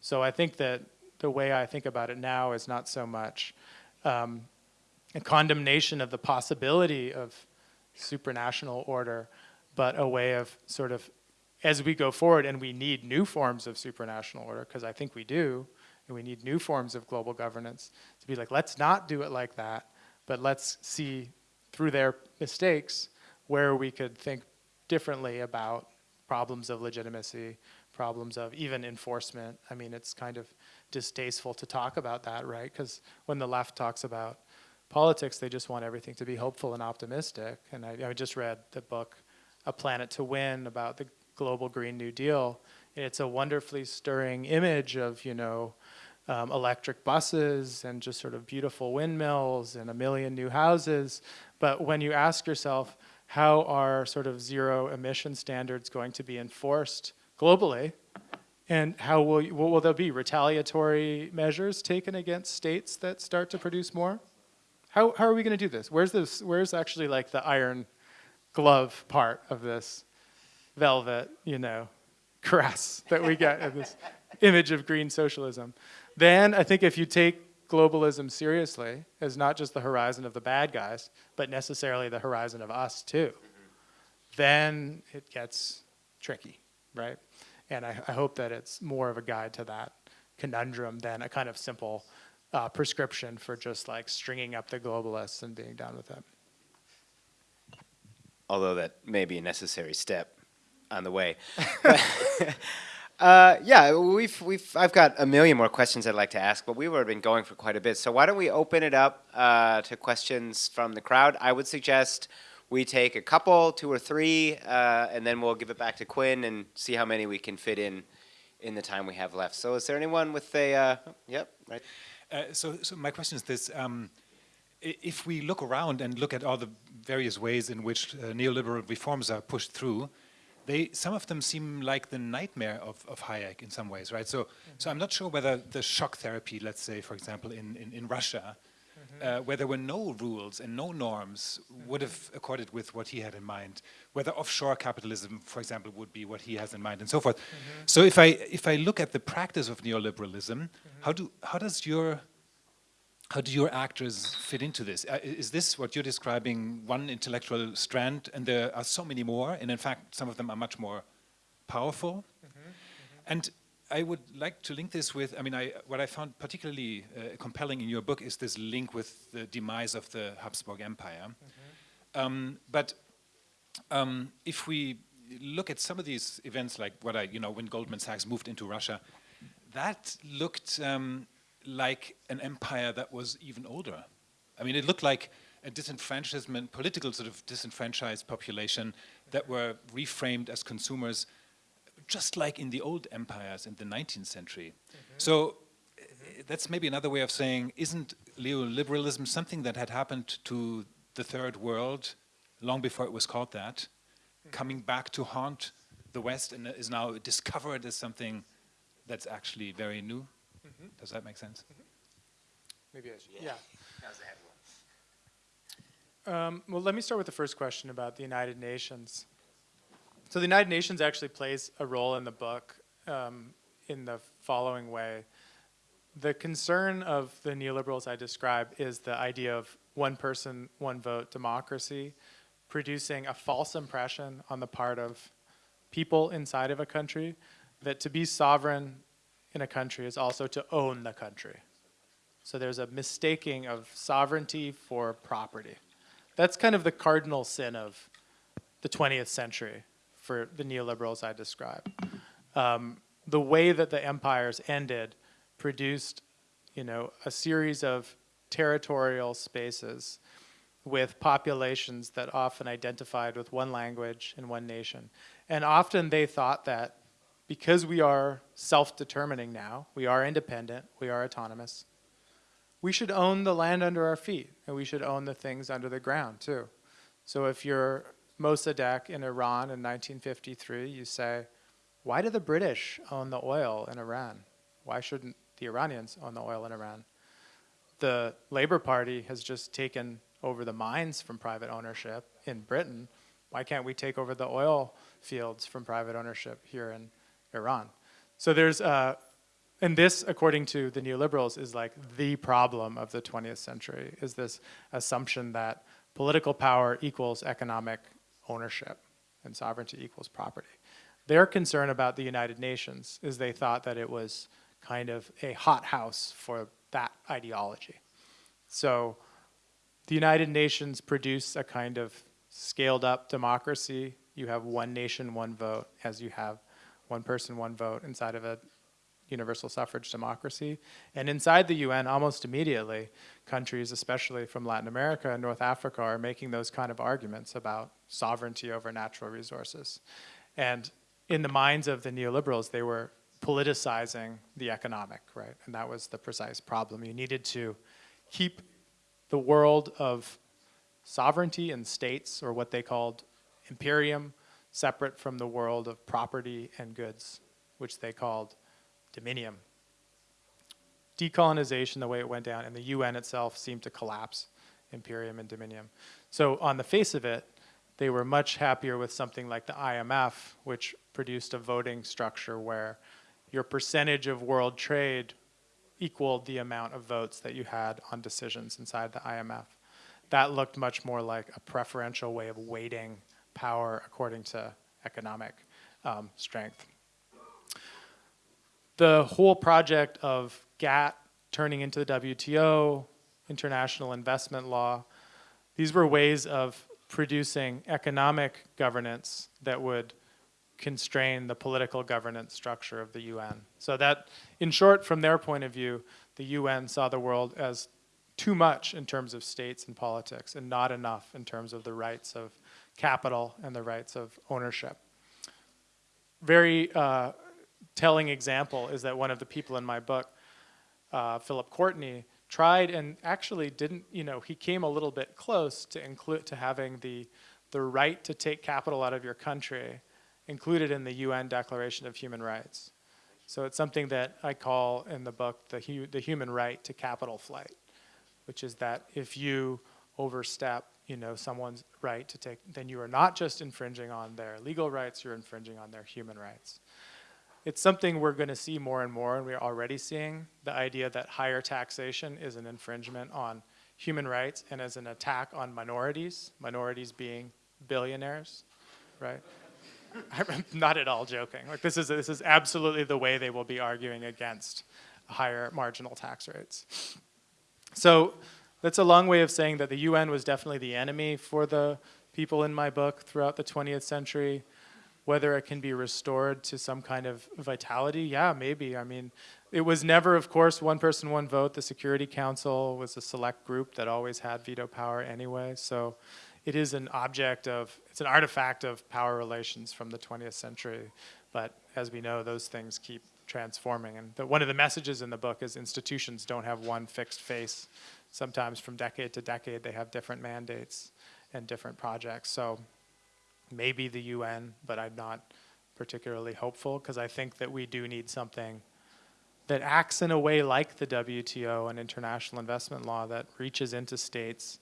So I think that the way I think about it now is not so much um, a condemnation of the possibility of supranational order, but a way of sort of, as we go forward and we need new forms of supranational order, because I think we do, and we need new forms of global governance, to be like, let's not do it like that, but let's see through their mistakes where we could think differently about problems of legitimacy, problems of even enforcement. I mean, it's kind of distasteful to talk about that, right? Because when the left talks about politics, they just want everything to be hopeful and optimistic. And I, I just read the book, A Planet to Win, about the global Green New Deal. It's a wonderfully stirring image of, you know, um, electric buses and just sort of beautiful windmills and a million new houses. But when you ask yourself, how are sort of zero emission standards going to be enforced globally? And how will, you, will there be retaliatory measures taken against states that start to produce more? How, how are we going to do this? Where's this? Where's actually like the iron glove part of this velvet, you know, [laughs] caress that we get in this image of green socialism? Then I think if you take globalism seriously as not just the horizon of the bad guys, but necessarily the horizon of us too, then it gets tricky, right? And I, I, hope that it's more of a guide to that conundrum than a kind of simple uh, prescription for just like stringing up the globalists and being done with it. Although that may be a necessary step on the way. [laughs] [laughs] uh, yeah, we've, we've, I've got a million more questions I'd like to ask, but we've already been going for quite a bit. So why don't we open it up uh, to questions from the crowd? I would suggest we take a couple, two or three, uh, and then we'll give it back to Quinn and see how many we can fit in in the time we have left. So is there anyone with a, uh, yep, right. Uh, so, so my question is this, um, if we look around and look at all the various ways in which uh, neoliberal reforms are pushed through, they, some of them seem like the nightmare of, of Hayek in some ways, right? So, mm -hmm. so I'm not sure whether the shock therapy, let's say, for example, in, in, in Russia, uh, where there were no rules and no norms, would have accorded with what he had in mind. Whether offshore capitalism, for example, would be what he has in mind, and so forth. Mm -hmm. So if I if I look at the practice of neoliberalism, mm -hmm. how do how does your how do your actors fit into this? Uh, is this what you're describing, one intellectual strand, and there are so many more, and in fact, some of them are much more powerful? Mm -hmm. And I would like to link this with, I mean, I, what I found particularly uh, compelling in your book is this link with the demise of the Habsburg Empire. Mm -hmm. um, but um, if we look at some of these events, like what I, you know, when Goldman Sachs moved into Russia, that looked um, like an empire that was even older. I mean, it looked like a disenfranchisement, political sort of disenfranchised population that were reframed as consumers just like in the old empires in the 19th century. Mm -hmm. So uh, that's maybe another way of saying, isn't neoliberalism something that had happened to the third world long before it was called that, mm -hmm. coming back to haunt the West and is now discovered as something that's actually very new? Mm -hmm. Does that make sense? Mm-hmm. Maybe I should, yeah. yeah. Um, well, let me start with the first question about the United Nations. So the United Nations actually plays a role in the book um, in the following way. The concern of the neoliberals I describe is the idea of one person, one vote democracy, producing a false impression on the part of people inside of a country that to be sovereign in a country is also to own the country. So there's a mistaking of sovereignty for property. That's kind of the cardinal sin of the 20th century for the neoliberals I described. Um, the way that the empires ended produced, you know, a series of territorial spaces with populations that often identified with one language and one nation. And often they thought that because we are self-determining now, we are independent, we are autonomous, we should own the land under our feet, and we should own the things under the ground too. So if you're Mossadegh in Iran in 1953, you say, why do the British own the oil in Iran? Why shouldn't the Iranians own the oil in Iran? The Labour Party has just taken over the mines from private ownership in Britain. Why can't we take over the oil fields from private ownership here in Iran? So there's, uh, and this, according to the neoliberals, is like the problem of the 20th century, is this assumption that political power equals economic ownership and sovereignty equals property. Their concern about the United Nations is they thought that it was kind of a hothouse for that ideology. So the United Nations produce a kind of scaled up democracy. You have one nation, one vote, as you have one person, one vote inside of a universal suffrage democracy. And inside the UN, almost immediately, countries, especially from Latin America and North Africa, are making those kind of arguments about sovereignty over natural resources. And in the minds of the neoliberals, they were politicizing the economic, right? And that was the precise problem. You needed to keep the world of sovereignty and states, or what they called imperium, separate from the world of property and goods, which they called dominium. Decolonization, the way it went down, and the UN itself seemed to collapse imperium and dominium. So on the face of it, they were much happier with something like the IMF, which produced a voting structure where your percentage of world trade equaled the amount of votes that you had on decisions inside the IMF. That looked much more like a preferential way of weighting power according to economic um, strength the whole project of GATT turning into the WTO, international investment law, these were ways of producing economic governance that would constrain the political governance structure of the UN. So that, in short, from their point of view, the UN saw the world as too much in terms of states and politics and not enough in terms of the rights of capital and the rights of ownership. Very uh, telling example is that one of the people in my book, uh, Philip Cortney, tried and actually didn't, you know, he came a little bit close to include to having the the right to take capital out of your country included in the UN Declaration of Human Rights. So it's something that I call in the book the hu the human right to capital flight, which is that if you overstep, you know, someone's right to take, then you are not just infringing on their legal rights, you're infringing on their human rights it's something we're going to see more and more, and we're already seeing the idea that higher taxation is an infringement on human rights and as an attack on minorities, minorities being billionaires, right? I'm [laughs] not at all joking. Like this is this is absolutely the way they will be arguing against higher marginal tax rates. So that's a long way of saying that the UN was definitely the enemy for the people in my book throughout the 20th century. Whether it can be restored to some kind of vitality, yeah, maybe. I mean, it was never, of course, one person, one vote. The Security Council was a select group that always had veto power anyway. So it is an object of, it's an artifact of power relations from the 20th century. But as we know, those things keep transforming. And the, one of the messages in the book is institutions don't have one fixed face. Sometimes from decade to decade, they have different mandates and different projects. So maybe the UN, but I'm not particularly hopeful because I think that we do need something that acts in a way like the WTO and international investment law that reaches into states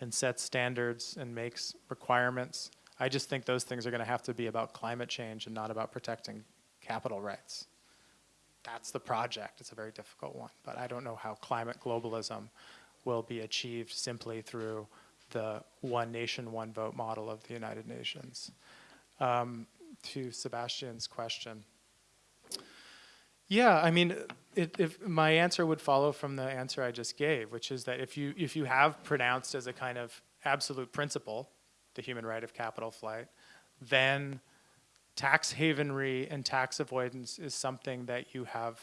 and sets standards and makes requirements. I just think those things are going to have to be about climate change and not about protecting capital rights. That's the project. It's a very difficult one, but I don't know how climate globalism will be achieved simply through the one nation, one vote model of the United Nations. Um, to Sebastian's question. Yeah, I mean, it, if my answer would follow from the answer I just gave, which is that if you if you have pronounced as a kind of absolute principle the human right of capital flight, then tax havenry and tax avoidance is something that you have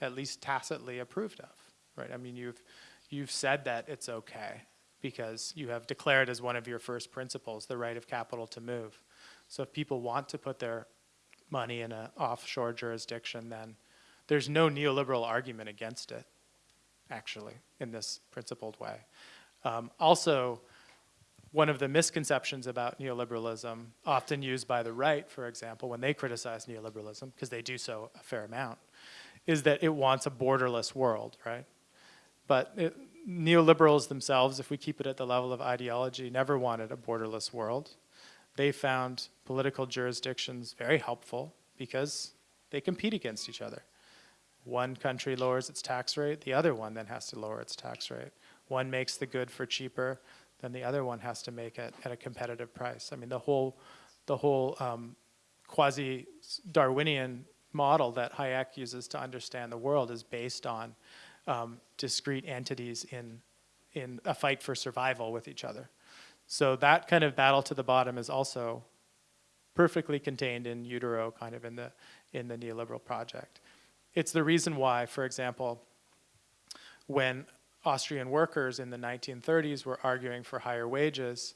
at least tacitly approved of, right? I mean, you've, you've said that it's okay because you have declared as one of your first principles the right of capital to move. So if people want to put their money in an offshore jurisdiction, then there's no neoliberal argument against it, actually, in this principled way. Um, also, one of the misconceptions about neoliberalism, often used by the right, for example, when they criticize neoliberalism, because they do so a fair amount, is that it wants a borderless world, right? But it, neoliberals themselves, if we keep it at the level of ideology, never wanted a borderless world. They found political jurisdictions very helpful because they compete against each other. One country lowers its tax rate, the other one then has to lower its tax rate. One makes the good for cheaper, then the other one has to make it at a competitive price. I mean, the whole, the whole um, quasi-Darwinian model that Hayek uses to understand the world is based on um, discrete entities in, in a fight for survival with each other. So that kind of battle to the bottom is also perfectly contained in utero, kind of in the, in the neoliberal project. It's the reason why, for example, when Austrian workers in the 1930s were arguing for higher wages,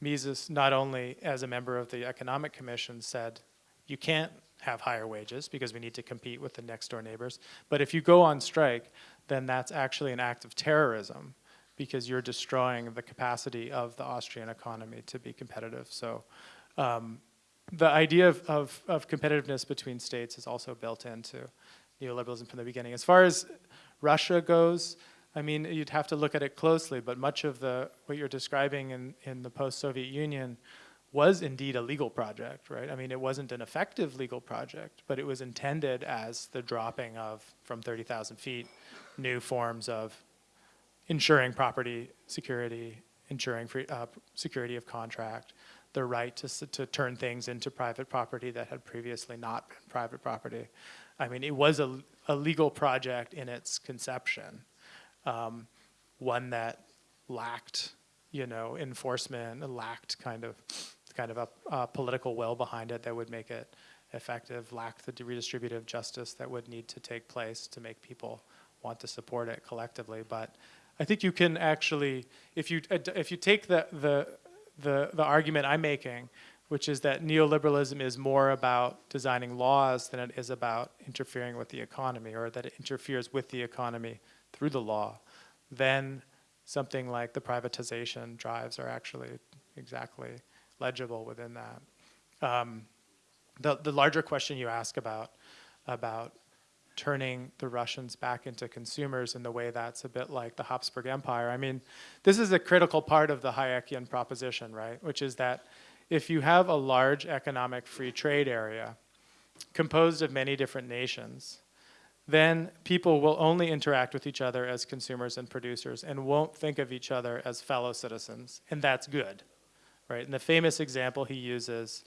Mises, not only as a member of the Economic Commission, said, you can't have higher wages because we need to compete with the next door neighbors. But if you go on strike, then that's actually an act of terrorism because you're destroying the capacity of the Austrian economy to be competitive. So um, the idea of, of, of, competitiveness between states is also built into neoliberalism from the beginning. As far as Russia goes, I mean, you'd have to look at it closely, but much of the what you're describing in, in the post-Soviet Union was indeed a legal project, right? I mean, it wasn't an effective legal project, but it was intended as the dropping of, from 30,000 feet, new forms of ensuring property security, ensuring free, uh, security of contract, the right to, to turn things into private property that had previously not been private property. I mean, it was a, a legal project in its conception, um, one that lacked, you know, enforcement, lacked kind of kind of a, a, political will behind it that would make it effective, lacked the redistributive justice that would need to take place to make people want to support it collectively. But I think you can actually, if you if you take the the the, the argument I'm making, which is that neoliberalism is more about designing laws than it is about interfering with the economy, or that it interferes with the economy through the law, then something like the privatization drives are actually exactly legible within that. Um, the, the larger question you ask about, about turning the Russians back into consumers in the way that's a bit like the Habsburg Empire. I mean, this is a critical part of the Hayekian proposition, right? Which is that if you have a large economic free trade area composed of many different nations, then people will only interact with each other as consumers and producers and won't think of each other as fellow citizens, and that's good right? And the famous example he uses,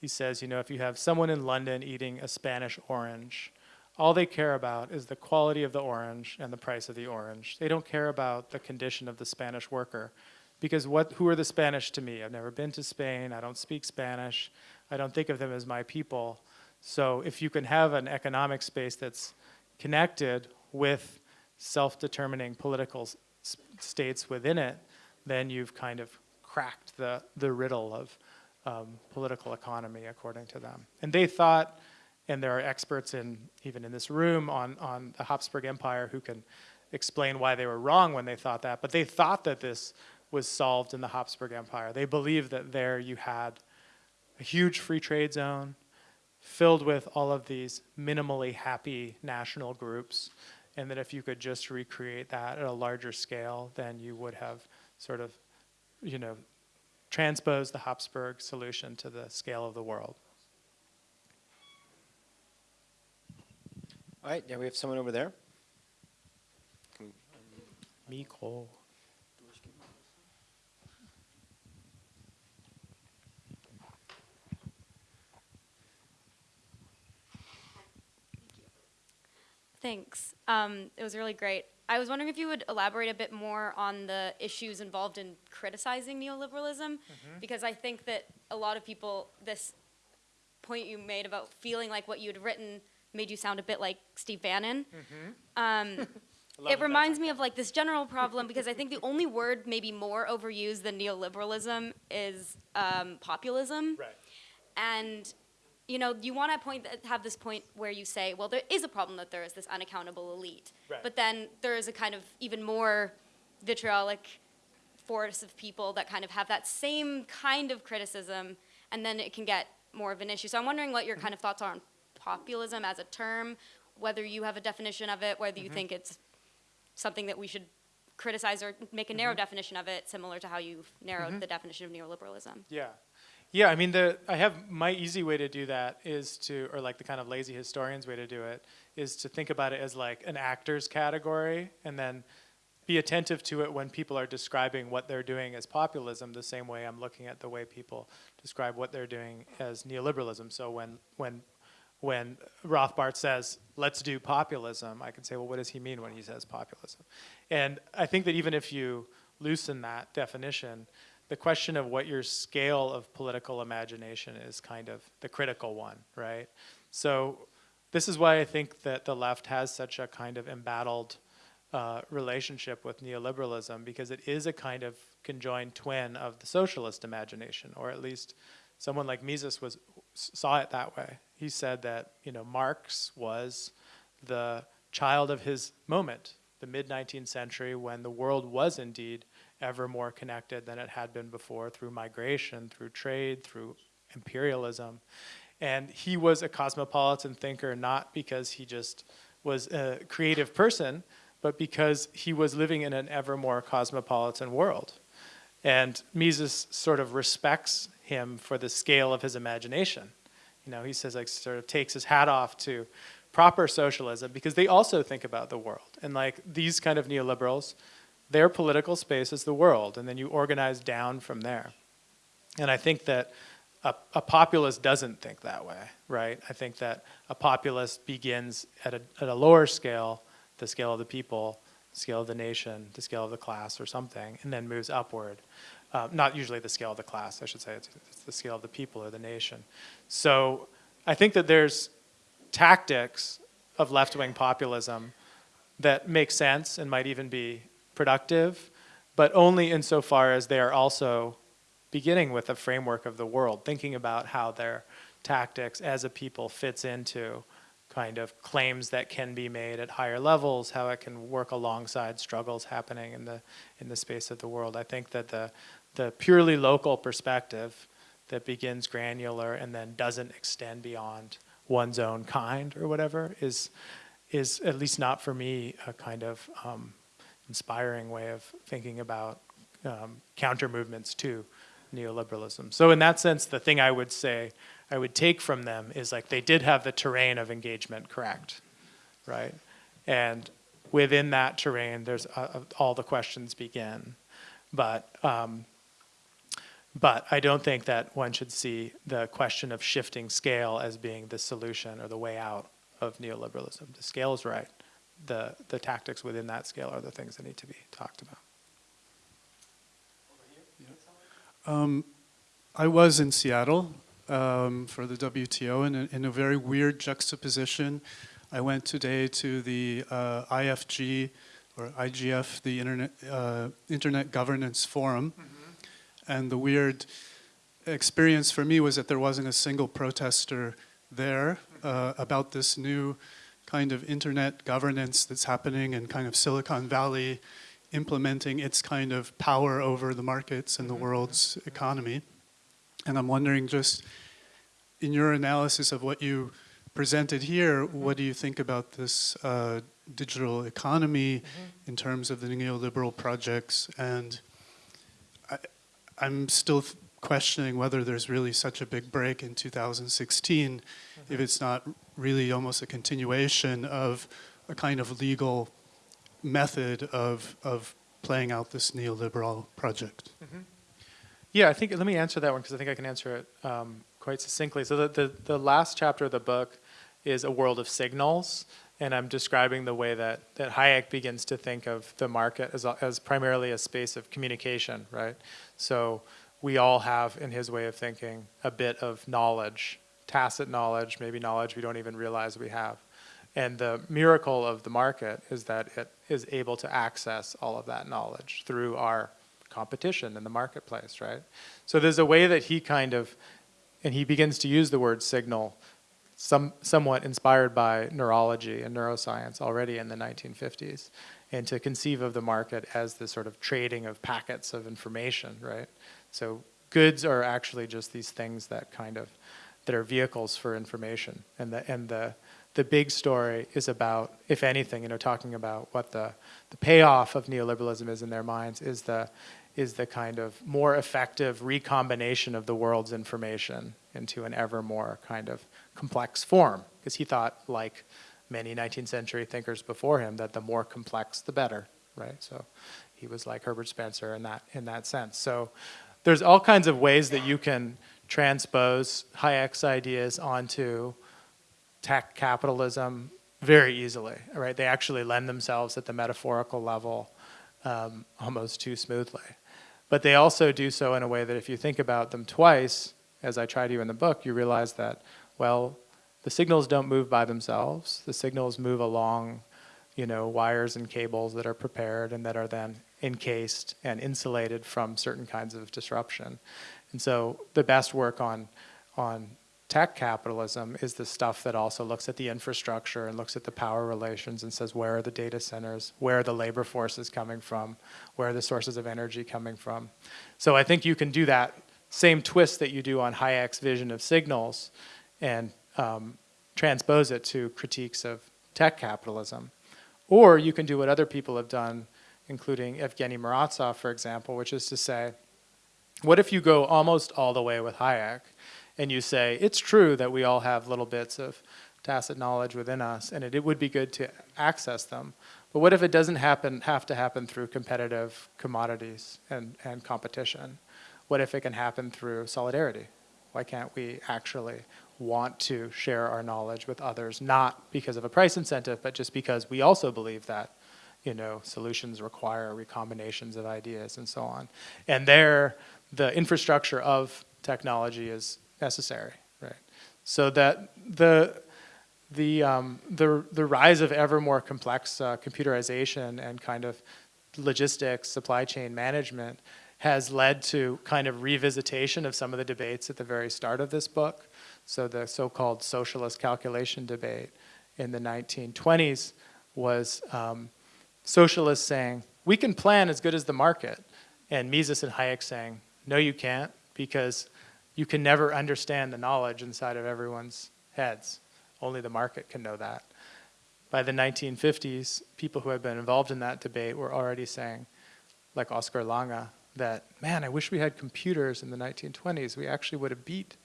he says, you know, if you have someone in London eating a Spanish orange, all they care about is the quality of the orange and the price of the orange. They don't care about the condition of the Spanish worker. Because what, who are the Spanish to me? I've never been to Spain, I don't speak Spanish, I don't think of them as my people. So if you can have an economic space that's connected with self-determining political states within it, then you've kind of cracked the, the riddle of um, political economy, according to them. And they thought, and there are experts in even in this room on, on the Habsburg Empire who can explain why they were wrong when they thought that, but they thought that this was solved in the Habsburg Empire. They believed that there you had a huge free trade zone filled with all of these minimally happy national groups, and that if you could just recreate that at a larger scale, then you would have sort of you know, transpose the Habsburg solution to the scale of the world. All right, yeah, we have someone over there. Miko. Thanks. Um, it was really great. I was wondering if you would elaborate a bit more on the issues involved in criticizing neoliberalism, mm -hmm. because I think that a lot of people, this point you made about feeling like what you had written made you sound a bit like Steve Bannon. Um, [laughs] it reminds me of like this general problem because I think the only word maybe more overused than neoliberalism is um, populism. Right. And you know, you want to point uh, have this point where you say, well, there is a problem that there is this unaccountable elite, Right. but then there is a kind of even more vitriolic force of people that kind of have that same kind of criticism, and then it can get more of an issue. So I'm wondering what your mm-hmm. kind of thoughts are on populism as a term, whether you have a definition of it, whether you mm-hmm. think it's something that we should criticize or make a narrow mm-hmm. definition of it, similar to how you've narrowed the definition of neoliberalism. Yeah. Yeah, I mean, the I have my easy way to do that is to, or like the kind of lazy historian's way to do it, is to think about it as like an actor's category, and then be attentive to it when people are describing what they're doing as populism. The same way I'm looking at the way people describe what they're doing as neoliberalism. So when when when Rothbard says, let's do populism, I can say, well, what does he mean when he says populism? And I think that even if you loosen that definition, the question of what your scale of political imagination is kind of the critical one, right? So this is why I think that the left has such a kind of embattled uh, relationship with neoliberalism because it is a kind of conjoined twin of the socialist imagination, or at least someone like Mises was saw it that way. He said that you know Marx was the child of his moment, the mid 19th century, when the world was indeed ever more connected than it had been before through migration, through trade, through imperialism. And he was a cosmopolitan thinker not because he just was a creative person, but because he was living in an ever more cosmopolitan world. And Mises sort of respects him for the scale of his imagination. You know, he says like sort of takes his hat off to proper socialism because they also think about the world. And like these kind of neoliberals, their political space is the world, and then you organize down from there. And I think that a, a populist doesn't think that way, right? I think that a populist begins at a, at a lower scale, the scale of the people, the scale of the nation, the scale of the class or something, and then moves upward. Uh, not usually the scale of the class, I should say, it's, it's the scale of the people or the nation. So I think that there's tactics of left-wing populism that make sense and might even be productive, but only insofar as they are also beginning with a framework of the world, thinking about how their tactics as a people fits into kind of claims that can be made at higher levels, how it can work alongside struggles happening in the in the space of the world. I think that the the purely local perspective that begins granular and then doesn't extend beyond one's own kind or whatever is is at least not for me a kind of um, inspiring way of thinking about um, counter movements to neoliberalism. So in that sense, the thing I would say I would take from them is like they did have the terrain of engagement correct, right? And within that terrain, there's uh, uh, all the questions begin. But um, but I don't think that one should see the question of shifting scale as being the solution or the way out of neoliberalism. The scale is right. The, the tactics within that scale are the things that need to be talked about. Um, I was in Seattle um, for the WTO in a, in a very weird juxtaposition. I went today to the uh, IFG or IGF, the Internet, uh, Internet Governance Forum, and the weird experience for me was that there wasn't a single protester there uh, about this new kind of internet governance that's happening in kind of Silicon Valley implementing its kind of power over the markets and the mm-hmm. world's economy. And I'm wondering just in your analysis of what you presented here, what do you think about this uh, digital economy mm-hmm. in terms of the neoliberal projects? And I, I'm still questioning whether there's really such a big break in 2016 if mm-hmm. it's not really almost a continuation of a kind of legal method of, of playing out this neoliberal project. Yeah, I think, let me answer that one because I think I can answer it um, quite succinctly. So the, the, the last chapter of the book is a world of signals, and I'm describing the way that, that Hayek begins to think of the market as, as primarily a space of communication, right? So we all have, in his way of thinking, a bit of knowledge tacit knowledge, maybe knowledge we don't even realize we have. And the miracle of the market is that it is able to access all of that knowledge through our competition in the marketplace, right? So there's a way that he kind of, and he begins to use the word signal, some, somewhat inspired by neurology and neuroscience already in the 1950s, and to conceive of the market as the sort of trading of packets of information, right? So goods are actually just these things that kind of, that are vehicles for information, and the, and the, the big story is about, if anything, you know, talking about what the, the payoff of neoliberalism is in their minds is the, is the kind of more effective recombination of the world's information into an ever more kind of complex form. Because he thought, like many 19th century thinkers before him, that the more complex, the better, right? So he was like Herbert Spencer in that, in that sense. So there's all kinds of ways that you can transpose Hayek's ideas onto tech capitalism very easily, right? They actually lend themselves at the metaphorical level um, almost too smoothly. But they also do so in a way that if you think about them twice, as I try to in the book, you realize that, well, the signals don't move by themselves. The signals move along, you know, wires and cables that are prepared and that are then encased and insulated from certain kinds of disruption. And so the best work on, on tech capitalism is the stuff that also looks at the infrastructure and looks at the power relations and says where are the data centers, where are the labor forces coming from, where are the sources of energy coming from. So I think you can do that same twist that you do on Hayek's vision of signals and um, transpose it to critiques of tech capitalism. Or you can do what other people have done, including Evgeny Morozov, for example, which is to say, what if you go almost all the way with Hayek and you say, it's true that we all have little bits of tacit knowledge within us, and it, it would be good to access them. But what if it doesn't happen, have to happen through competitive commodities and, and competition? What if it can happen through solidarity? Why can't we actually want to share our knowledge with others, not because of a price incentive, but just because we also believe that you know, solutions require recombinations of ideas and so on. And there, the infrastructure of technology is necessary, right? So that the the um, the the rise of ever more complex uh, computerization and kind of logistics, supply chain management has led to kind of revisitation of some of the debates at the very start of this book. So the so-called socialist calculation debate in the 1920s was um, socialists saying, we can plan as good as the market, and Mises and Hayek saying, no you can't, because you can never understand the knowledge inside of everyone's heads. Only the market can know that. By the 1950s, people who had been involved in that debate were already saying, like Oskar Lange, that, man, I wish we had computers in the 1920s. We actually would have beat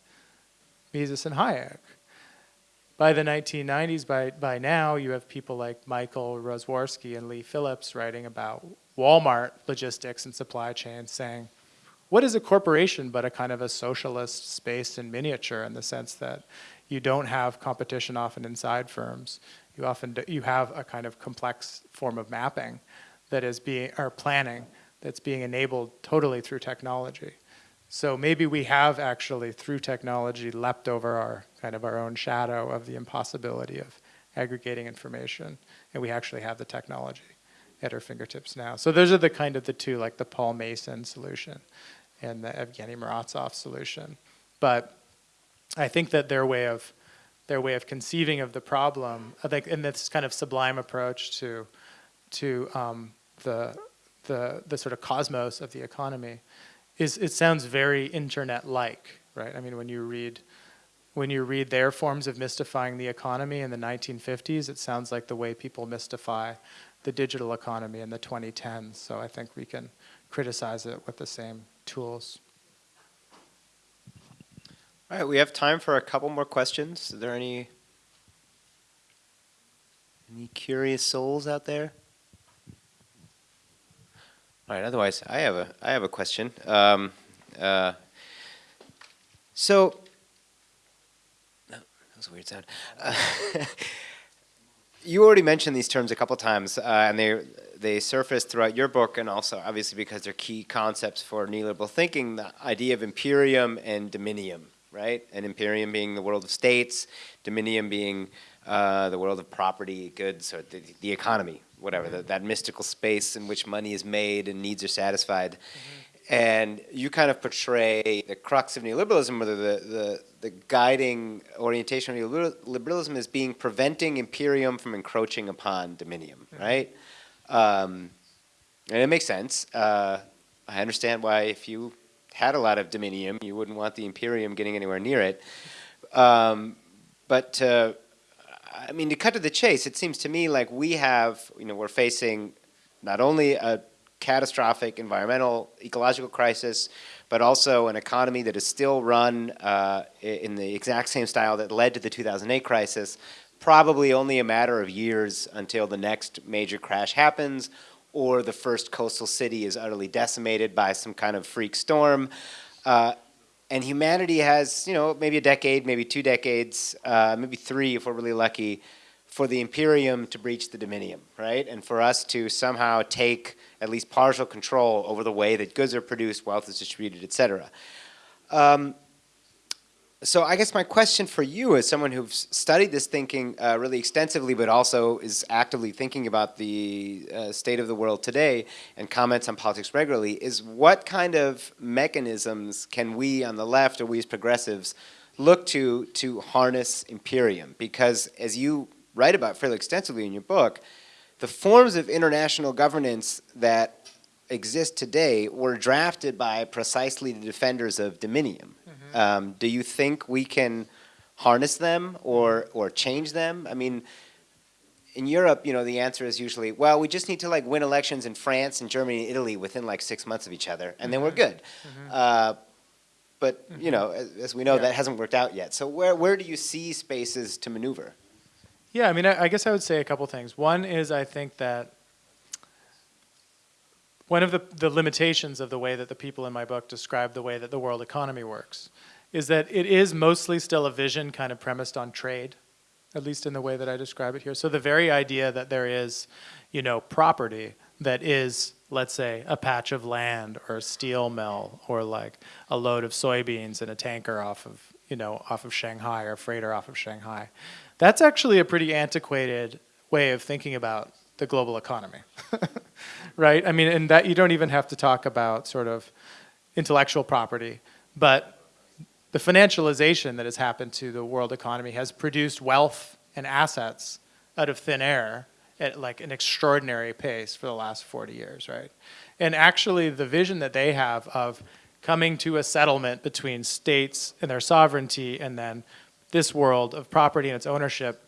Mises and Hayek. By the 1990s, by, by now, you have people like Michael Rozworski and Leigh Phillips writing about Walmart logistics and supply chain saying, what is a corporation but a kind of a socialist space in miniature in the sense that you don't have competition often inside firms. You often do, you have a kind of complex form of mapping that is being, or planning, that's being enabled totally through technology. So maybe we have actually, through technology, leapt over our kind of our own shadow of the impossibility of aggregating information, and we actually have the technology at our fingertips now. So those are the kind of the two, like the Paul Mason solution and the Evgeny Morozov solution. But I think that their way of their way of conceiving of the problem, I think, in this kind of sublime approach to to um, the the the sort of cosmos of the economy, is it sounds very internet-like, right? I mean, when you read when you read their forms of mystifying the economy in the 1950s, it sounds like the way people mystify the digital economy in the 2010s. So I think we can criticize it with the same tools. All right, we have time for a couple more questions. Are there any any curious souls out there? All right. Otherwise, I have a I have a question. Um, uh, so, no, [laughs] that was a weird sound. Uh, [laughs] you already mentioned these terms a couple times, uh, and they they surface throughout your book, and also obviously because they're key concepts for neoliberal thinking. The idea of imperium and dominium, right? And imperium being the world of states, dominium being uh, the world of property, goods, or the, the economy, whatever, mm-hmm. the, that mystical space in which money is made and needs are satisfied. Mm-hmm. And you kind of portray the crux of neoliberalism, or the, the, the guiding orientation of neoliberalism is being preventing imperium from encroaching upon dominium, mm-hmm. right? Um, and it makes sense. Uh, I understand why if you had a lot of dominium, you wouldn't want the imperium getting anywhere near it. Um, but uh, I mean, to cut to the chase, it seems to me like we have, you know, we're facing not only a catastrophic environmental, ecological crisis, but also an economy that is still run uh, in the exact same style that led to the 2008 crisis, probably only a matter of years until the next major crash happens or the first coastal city is utterly decimated by some kind of freak storm. Uh, and humanity has, you know, maybe a decade, maybe two decades, uh, maybe three if we're really lucky, for the imperium to breach the dominium, right? And for us to somehow take at least partial control over the way that goods are produced, wealth is distributed, et cetera. Um, so I guess my question for you as someone who's studied this thinking uh, really extensively, but also is actively thinking about the uh, state of the world today and comments on politics regularly, is what kind of mechanisms can we on the left or we as progressives look to to harness imperium? Because as you write about fairly extensively in your book, the forms of international governance that exist today were drafted by precisely the defenders of dominium. Um, do you think we can harness them or, or change them? I mean, in Europe, you know, the answer is usually, well, we just need to like win elections in France and Germany and Italy within like six months of each other, and mm -hmm. then we're mm-hmm. good. Mm -hmm. uh, but, you mm-hmm. know, as, as we know, yeah. that hasn't worked out yet. So where, where do you see spaces to maneuver? Yeah, I mean, I, I guess I would say a couple things. One is I think that one of the, the limitations of the way that the people in my book describe the way that the world economy works is that it is mostly still a vision kind of premised on trade, at least in the way that I describe it here. So the very idea that there is, you know, property that is, let's say, a patch of land or a steel mill or like a load of soybeans in a tanker off of, you know, off of Shanghai or freighter off of Shanghai. That's actually a pretty antiquated way of thinking about the global economy, [laughs] right? I mean, and that you don't even have to talk about sort of intellectual property, but the financialization that has happened to the world economy has produced wealth and assets out of thin air at like an extraordinary pace for the last 40 years, right? And actually the vision that they have of coming to a settlement between states and their sovereignty and then this world of property and its ownership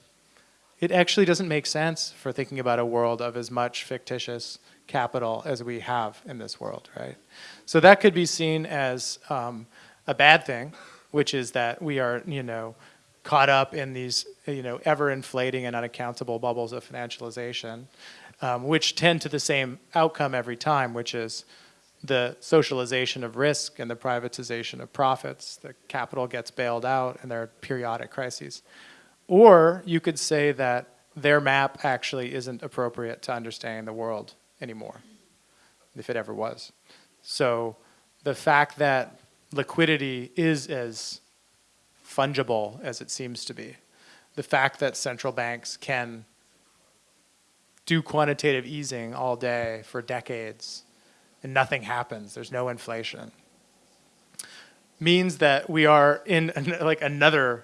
it actually doesn't make sense for thinking about a world of as much fictitious capital as we have in this world, right? So that could be seen as um, a bad thing, which is that we are, you know, caught up in these, you know, ever inflating and unaccountable bubbles of financialization, um, which tend to the same outcome every time, which is the socialization of risk and the privatization of profits. The capital gets bailed out and there are periodic crises. Or you could say that their map actually isn't appropriate to understanding the world anymore, if it ever was. So the fact that liquidity is as fungible as it seems to be, the fact that central banks can do quantitative easing all day for decades and nothing happens, there's no inflation, means that we are in [laughs] like another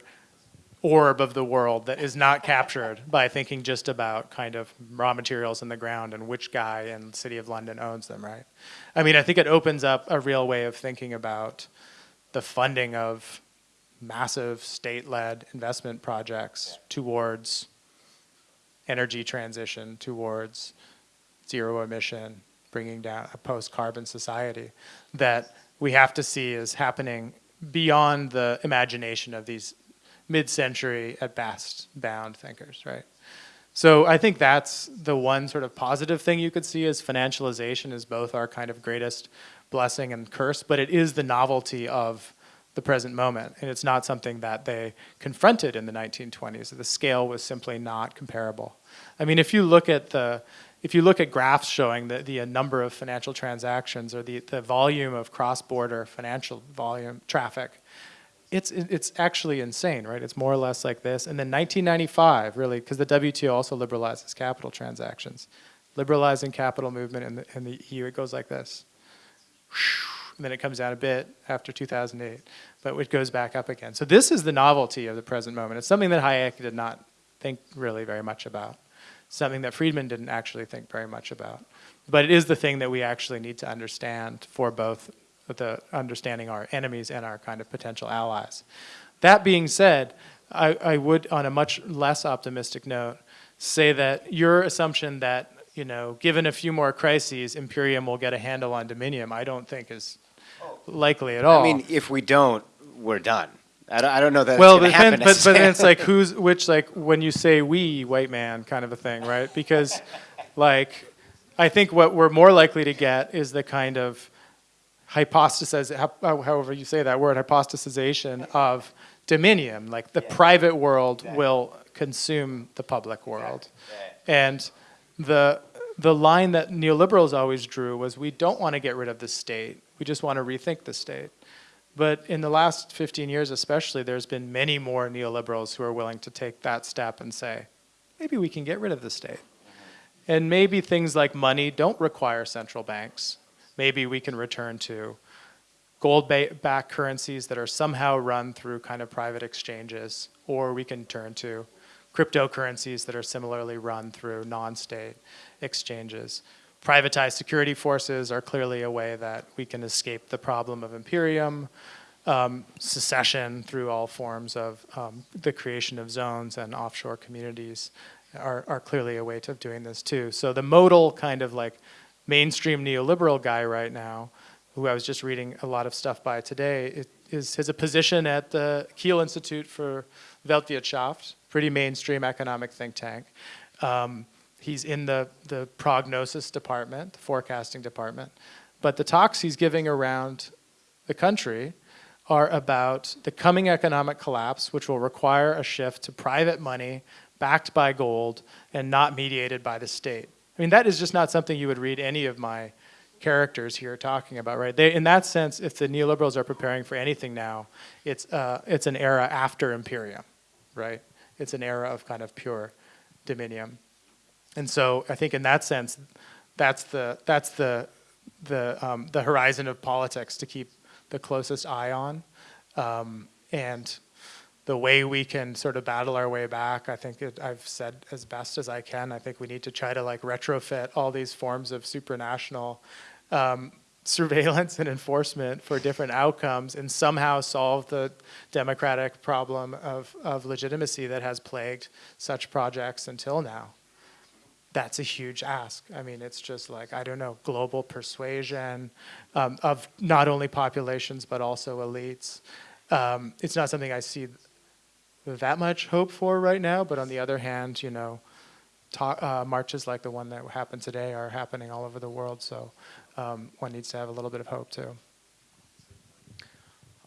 orb of the world that is not captured by thinking just about kind of raw materials in the ground and which guy in the city of London owns them, right? I mean, I think it opens up a real way of thinking about the funding of massive state-led investment projects towards energy transition, towards zero emission, bringing down a post-carbon society that we have to see is happening beyond the imagination of these mid-century at best bound thinkers, right? So I think that's the one sort of positive thing you could see is financialization is both our kind of greatest blessing and curse, but it is the novelty of the present moment. And it's not something that they confronted in the 1920s. The scale was simply not comparable. I mean, if you look at the, if you look at graphs showing the, the uh, number of financial transactions or the, the volume of cross-border financial volume traffic, it's it's actually insane, right? It's more or less like this. And then 1995, really, because the WTO also liberalizes capital transactions, liberalizing capital movement in the in the EU, it goes like this. And then it comes down a bit after 2008, but it goes back up again. So this is the novelty of the present moment. It's something that Hayek did not think really very much about, something that Friedman didn't actually think very much about. But it is the thing that we actually need to understand for both the understanding our enemies and our kind of potential allies. That being said, I, I would, on a much less optimistic note, say that your assumption that, you know, given a few more crises, Imperium will get a handle on Dominium, I don't think is likely at all. I mean, if we don't, we're done. I don't, I don't know that well, but going to then, but, but then it's like who's which like when you say we white man kind of a thing, right? Because like I think what we're more likely to get is the kind of hypostasis, however you say that word, hypostasization of dominion. Like the private world will consume the public world, and the the line that neoliberals always drew was we don't want to get rid of the state. We just want to rethink the state. But in the last 15 years, especially, there's been many more neoliberals who are willing to take that step and say, maybe we can get rid of the state. Mm-hmm. And maybe things like money don't require central banks. Maybe we can return to gold-backed currencies that are somehow run through kind of private exchanges, or we can turn to cryptocurrencies that are similarly run through non state exchanges. Privatized security forces are clearly a way that we can escape the problem of imperium. Um, secession through all forms of um, the creation of zones and offshore communities are, are clearly a way of doing this too. So the modal kind of like mainstream neoliberal guy right now, who I was just reading a lot of stuff by today, it, is has a position at the Kiel Institute for Weltwirtschaft, pretty mainstream economic think tank. Um, he's in the, the prognosis department, the forecasting department. But the talks he's giving around the country are about the coming economic collapse, which will require a shift to private money backed by gold and not mediated by the state. I mean, that is just not something you would read any of my characters here talking about, right? They, in that sense, if the neoliberals are preparing for anything now, it's, uh, it's an era after imperium, right? It's an era of kind of pure dominion. And so I think in that sense, that's the, that's the, the, um, the horizon of politics to keep the closest eye on. Um, and the way we can sort of battle our way back, I think it, I've said as best as I can. I think we need to try to like retrofit all these forms of supranational um, [laughs] surveillance and enforcement for different outcomes and somehow solve the democratic problem of, of legitimacy that has plagued such projects until now that's a huge ask. I mean, it's just like, I don't know, global persuasion um, of not only populations, but also elites. Um, it's not something I see that much hope for right now, but on the other hand, you know, talk, uh, marches like the one that happened today are happening all over the world, so um, one needs to have a little bit of hope too.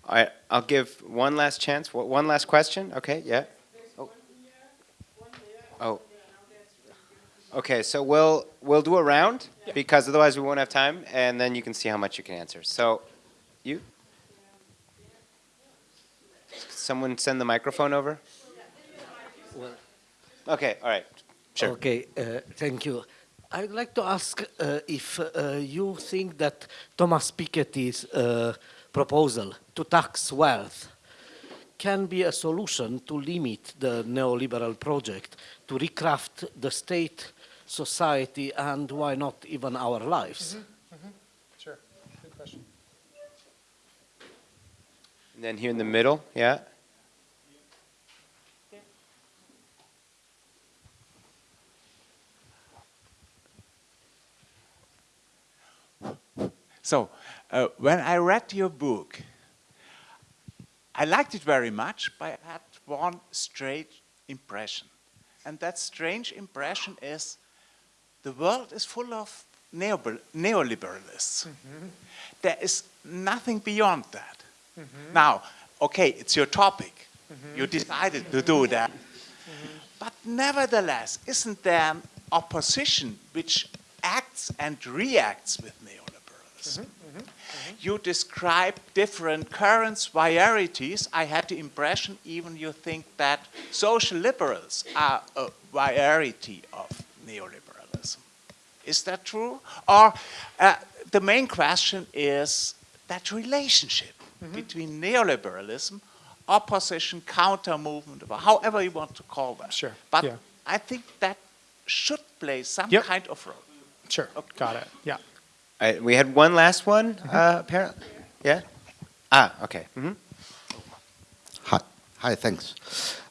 All right, I'll give one last chance. Wha- One last question. Okay, yeah. Oh. Oh. Okay, so we'll we'll do a round because otherwise we won't have time, and then you can see how much you can answer. So, you. Someone send the microphone over. Okay, all right, sure. Okay, uh, thank you. I'd like to ask uh, if uh, you think that Thomas Piketty's uh, proposal to tax wealth can be a solution to limit the neoliberal project, to recraft the state, society, and why not even our lives? Sure, good question. And then here in the middle, yeah. So, uh, when I read your book, I liked it very much, but I had one strange impression. And that strange impression is the world is full of neoliber- neoliberalists. There is nothing beyond that. Mm-hmm. Now, okay, it's your topic. Mm-hmm. You decided to do that. Mm-hmm. But nevertheless, isn't there an opposition which acts and reacts with neoliberalism? you describe different currents, varieties. I had the impression even you think that social liberals are a variety of neoliberalism. Is that true? Or uh, the main question is that relationship between neoliberalism, opposition, counter movement, or however you want to call that. Sure, But yeah. I think that should play some Yep. kind of role. Sure, got it, yeah. Uh, we had one last one, uh, apparently. Yeah? Ah, okay. hmm Hi, hi, thanks.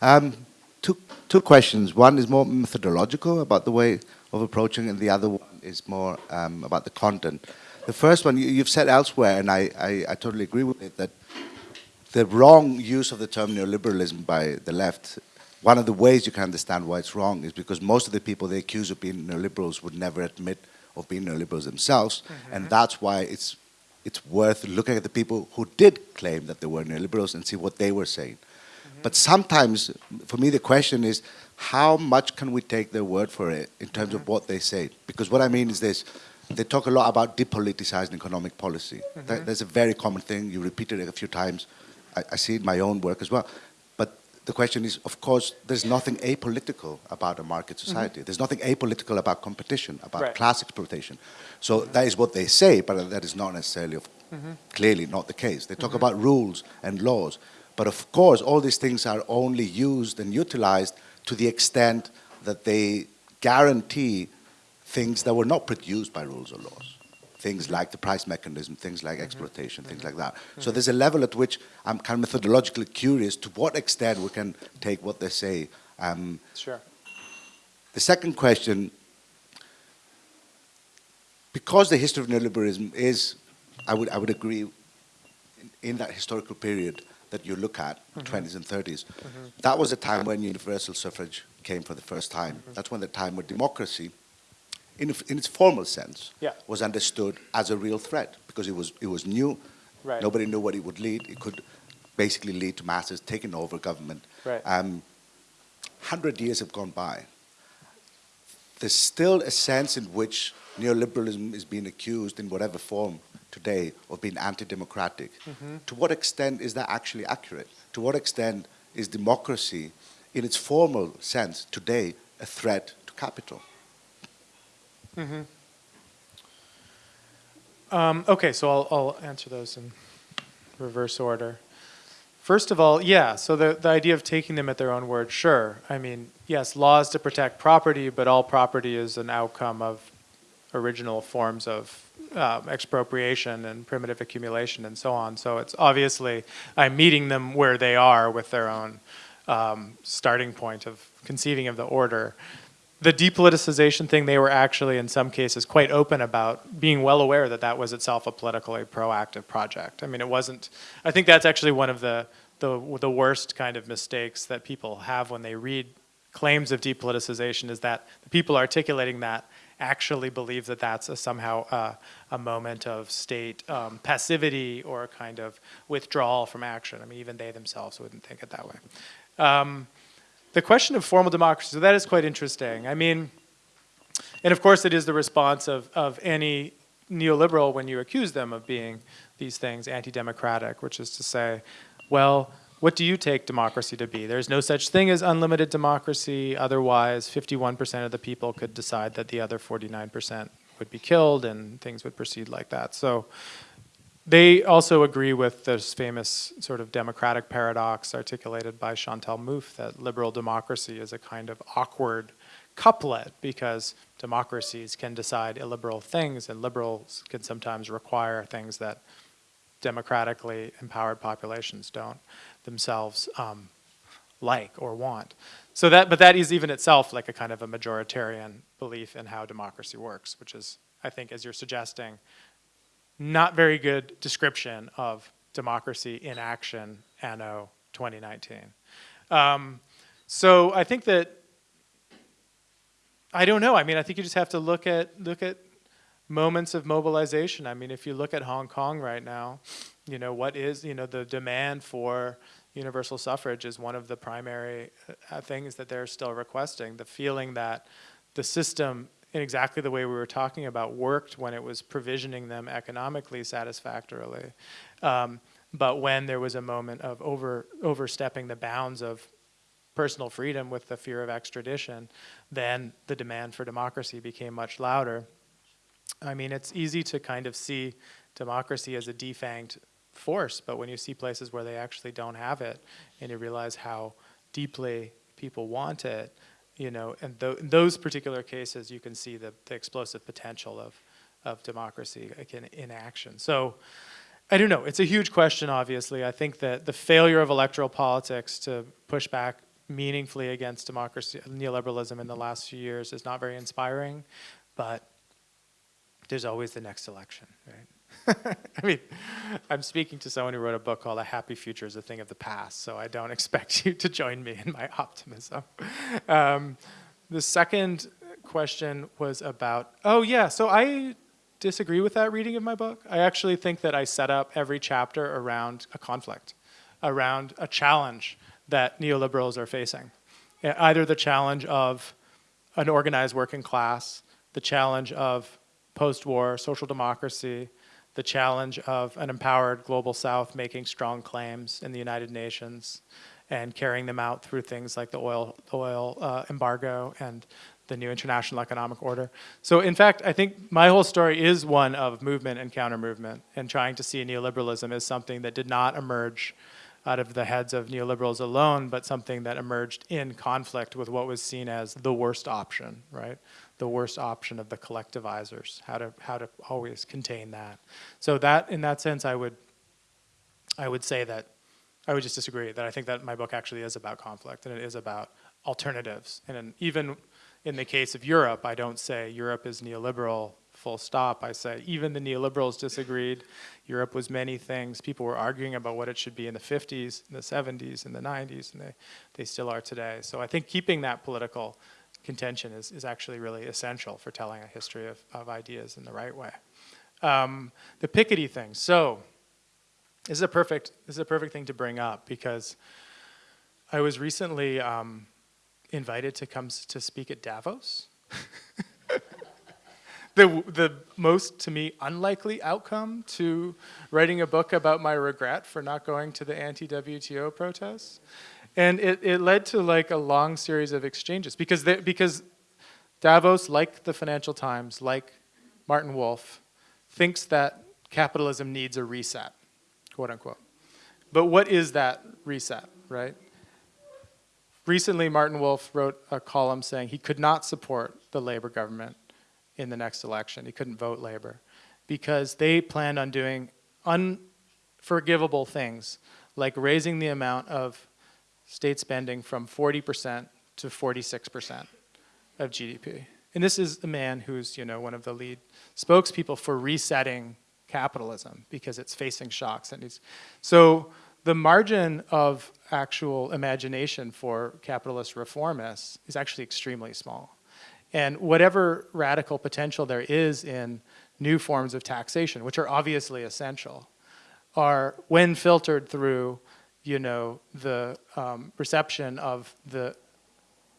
Um, two, two questions. One is more methodological about the way of approaching, and the other one is more um, about the content. The first one, you, you've said elsewhere, and I, I, I totally agree with it, that the wrong use of the term neoliberalism by the left, one of the ways you can understand why it's wrong is because most of the people they accuse of being neoliberals would never admit of being neoliberals themselves, mm-hmm. and that's why it's it's worth looking at the people who did claim that they were neoliberals and see what they were saying. Mm-hmm. But sometimes, for me, the question is, how much can we take their word for it in terms of mm-hmm. what they say? Because what I mean is this, they talk a lot about depoliticizing economic policy. That, mm-hmm. that's a very common thing. You repeated it a few times. I, I see it in my own work as well. But the question is, of course, there's nothing apolitical about a market mm-hmm. society. There's nothing apolitical about competition, about Right. class exploitation. So that is what they say, but that is not necessarily, of, mm-hmm. clearly not the case. They talk about rules and laws, but of course, all these things are only used and utilized to the extent that they guarantee things that were not produced by rules or laws. Things like the price mechanism, things like exploitation, things like that. So there's a level at which I'm kind of methodologically curious to what extent we can take what they say. Um, Sure. the second question, because the history of neoliberalism is, I would, I would agree, in, in that historical period that you look at, mm-hmm. 20s and 30s, mm-hmm. that was a time when universal suffrage came for the first time. Mm-hmm. That's when the time when democracy, in, in its formal sense, Yeah. was understood as a real threat because it was, it was new. Right. Nobody knew what it would lead. It could basically lead to masses taking over government. Right. Um, 100 years have gone by. There's still a sense in which neoliberalism is being accused in whatever form today of being anti-democratic. To what extent is that actually accurate? To what extent is democracy, in its formal sense today, a threat to capital? Um, okay, so I'll, I'll answer those in reverse order. First of all, yeah, so the, the idea of taking them at their own word, sure. I mean, yes, laws to protect property, but all property is an outcome of original forms of um, expropriation and primitive accumulation and so on. So it's obviously, I'm meeting them where they are with their own um, starting point of conceiving of the order the depoliticization thing, they were actually, in some cases, quite open about being well aware that that was itself a politically proactive project. I mean, it wasn't, I think that's actually one of the, the, the worst kind of mistakes that people have when they read claims of depoliticization is that the people articulating that actually believe that that's a, somehow uh, a moment of state um, passivity or a kind of withdrawal from action. I mean, even they themselves wouldn't think it that way. Um, the question of formal democracy, so that is quite interesting. I mean, and of course it is the response of, of any neoliberal when you accuse them of being these things anti-democratic, which is to say, well, what do you take democracy to be? There's no such thing as unlimited democracy. Otherwise, 51% of the people could decide that the other 49% would be killed and things would proceed like that. So they also agree with this famous sort of democratic paradox articulated by Chantal Mouffe that liberal democracy is a kind of awkward couplet because democracies can decide illiberal things and liberals can sometimes require things that democratically empowered populations don't themselves um, like or want. So that, but that is even itself like a kind of a majoritarian belief in how democracy works, which is, I think, as you're suggesting, not very good description of democracy in action anno 2019. Um, so I think that I don't know. I mean, I think you just have to look at look at moments of mobilization. I mean, if you look at Hong Kong right now, you know what is you know the demand for universal suffrage is one of the primary uh, things that they're still requesting. The feeling that the system in exactly the way we were talking about, worked when it was provisioning them economically satisfactorily. Um, but when there was a moment of over, overstepping the bounds of personal freedom with the fear of extradition, then the demand for democracy became much louder. I mean, it's easy to kind of see democracy as a defanged force, but when you see places where they actually don't have it, and you realize how deeply people want it, you know, and th in those particular cases, you can see the, the explosive potential of, of democracy like in, in action. So, I don't know, it's a huge question, obviously. I think that the failure of electoral politics to push back meaningfully against democracy, neoliberalism in the last few years is not very inspiring, but there's always the next election, right? [laughs] I mean, I'm speaking to someone who wrote a book called A Happy Future is a Thing of the Past, so I don't [laughs] expect you to join me in my optimism. Um, the second question was about, oh yeah, so I disagree with that reading of my book. I actually think that I set up every chapter around a conflict, around a challenge that neoliberals are facing. Either the challenge of an organized working class, the challenge of post-war social democracy, the challenge of an empowered global south making strong claims in the United Nations and carrying them out through things like the oil, oil uh, embargo and the new international economic order. So in fact, I think my whole story is one of movement and counter-movement and trying to see neoliberalism as something that did not emerge out of the heads of neoliberals alone, but something that emerged in conflict with what was seen as the worst option, right? The worst option of the collectivizers, how to, how to always contain that. So that, in that sense, I would, I would say that, I would just disagree, that I think that my book actually is about conflict and it is about alternatives. And even in the case of Europe, I don't say Europe is neoliberal, full stop. I say even the neoliberals disagreed. Europe was many things. People were arguing about what it should be in the 50s, in the 70s, in the 90s, and they, they still are today. So I think keeping that political contention is, is actually really essential for telling a history of, of ideas in the right way. Um, the Piketty thing. So this is a perfect this is a perfect thing to bring up because I was recently um, invited to come to speak at Davos. [laughs] the the most to me unlikely outcome to writing a book about my regret for not going to the anti-WTO protests. And it, it led to like a long series of exchanges because, they, because Davos, like the Financial Times, like Martin Wolf, thinks that capitalism needs a reset, quote unquote. But what is that reset, right? Recently, Martin Wolf wrote a column saying he could not support the Labor government in the next election. He couldn't vote Labor because they planned on doing unforgivable things like raising the amount of state spending from 40% to 46% of GDP. And this is a man who's, you know, one of the lead spokespeople for resetting capitalism because it's facing shocks. And it's, so the margin of actual imagination for capitalist reformists is actually extremely small. And whatever radical potential there is in new forms of taxation, which are obviously essential, are when filtered through you know, the um, reception of the,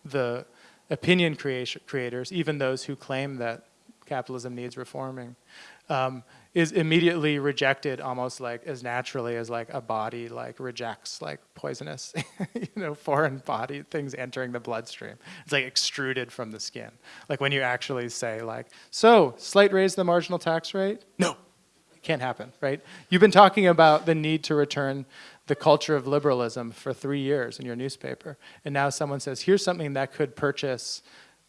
the opinion creation, creators, even those who claim that capitalism needs reforming, um, is immediately rejected almost like as naturally as like a body like rejects like poisonous, [laughs] you know, foreign body things entering the bloodstream. It's like extruded from the skin. Like when you actually say like, so slight raise the marginal tax rate? No, it can't happen, right? You've been talking about the need to return the culture of liberalism for three years in your newspaper. And now someone says, here's something that could purchase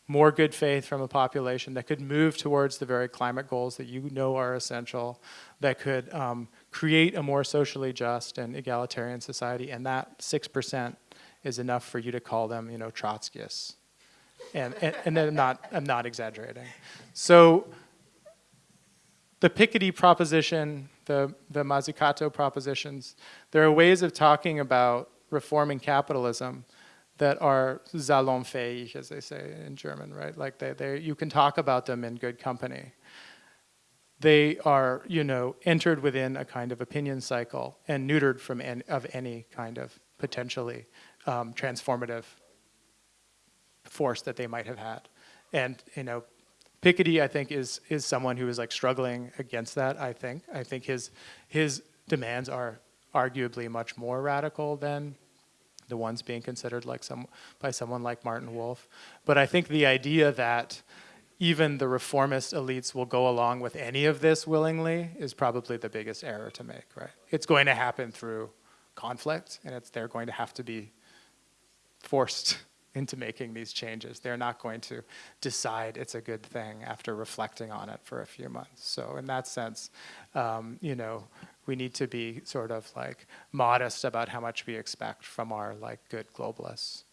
more good faith from a population, that could move towards the very climate goals that you know are essential, that could um, create a more socially just and egalitarian society. And that 6% is enough for you to call them, you know, Trotskyists. And, and, and I'm not, I'm not exaggerating. So the Piketty proposition the, the Mazzucato propositions, there are ways of talking about reforming capitalism that are salonfähig, as they say in German, right? Like they, they, you can talk about them in good company. They are, you know, entered within a kind of opinion cycle and neutered from en of any kind of potentially um, transformative force that they might have had. And, you know, Piketty, I think, is is someone who is like struggling against that. I think. I think his his demands are arguably much more radical than the ones being considered like some by someone like Martin Wolf. But I think the idea that even the reformist elites will go along with any of this willingly is probably the biggest error to make, right? It's going to happen through conflict, and it's they're going to have to be forced into making these changes. They're not going to decide it's a good thing after reflecting on it for a few months. So in that sense, um, you know, we need to be sort of like modest about how much we expect from our like good globalists.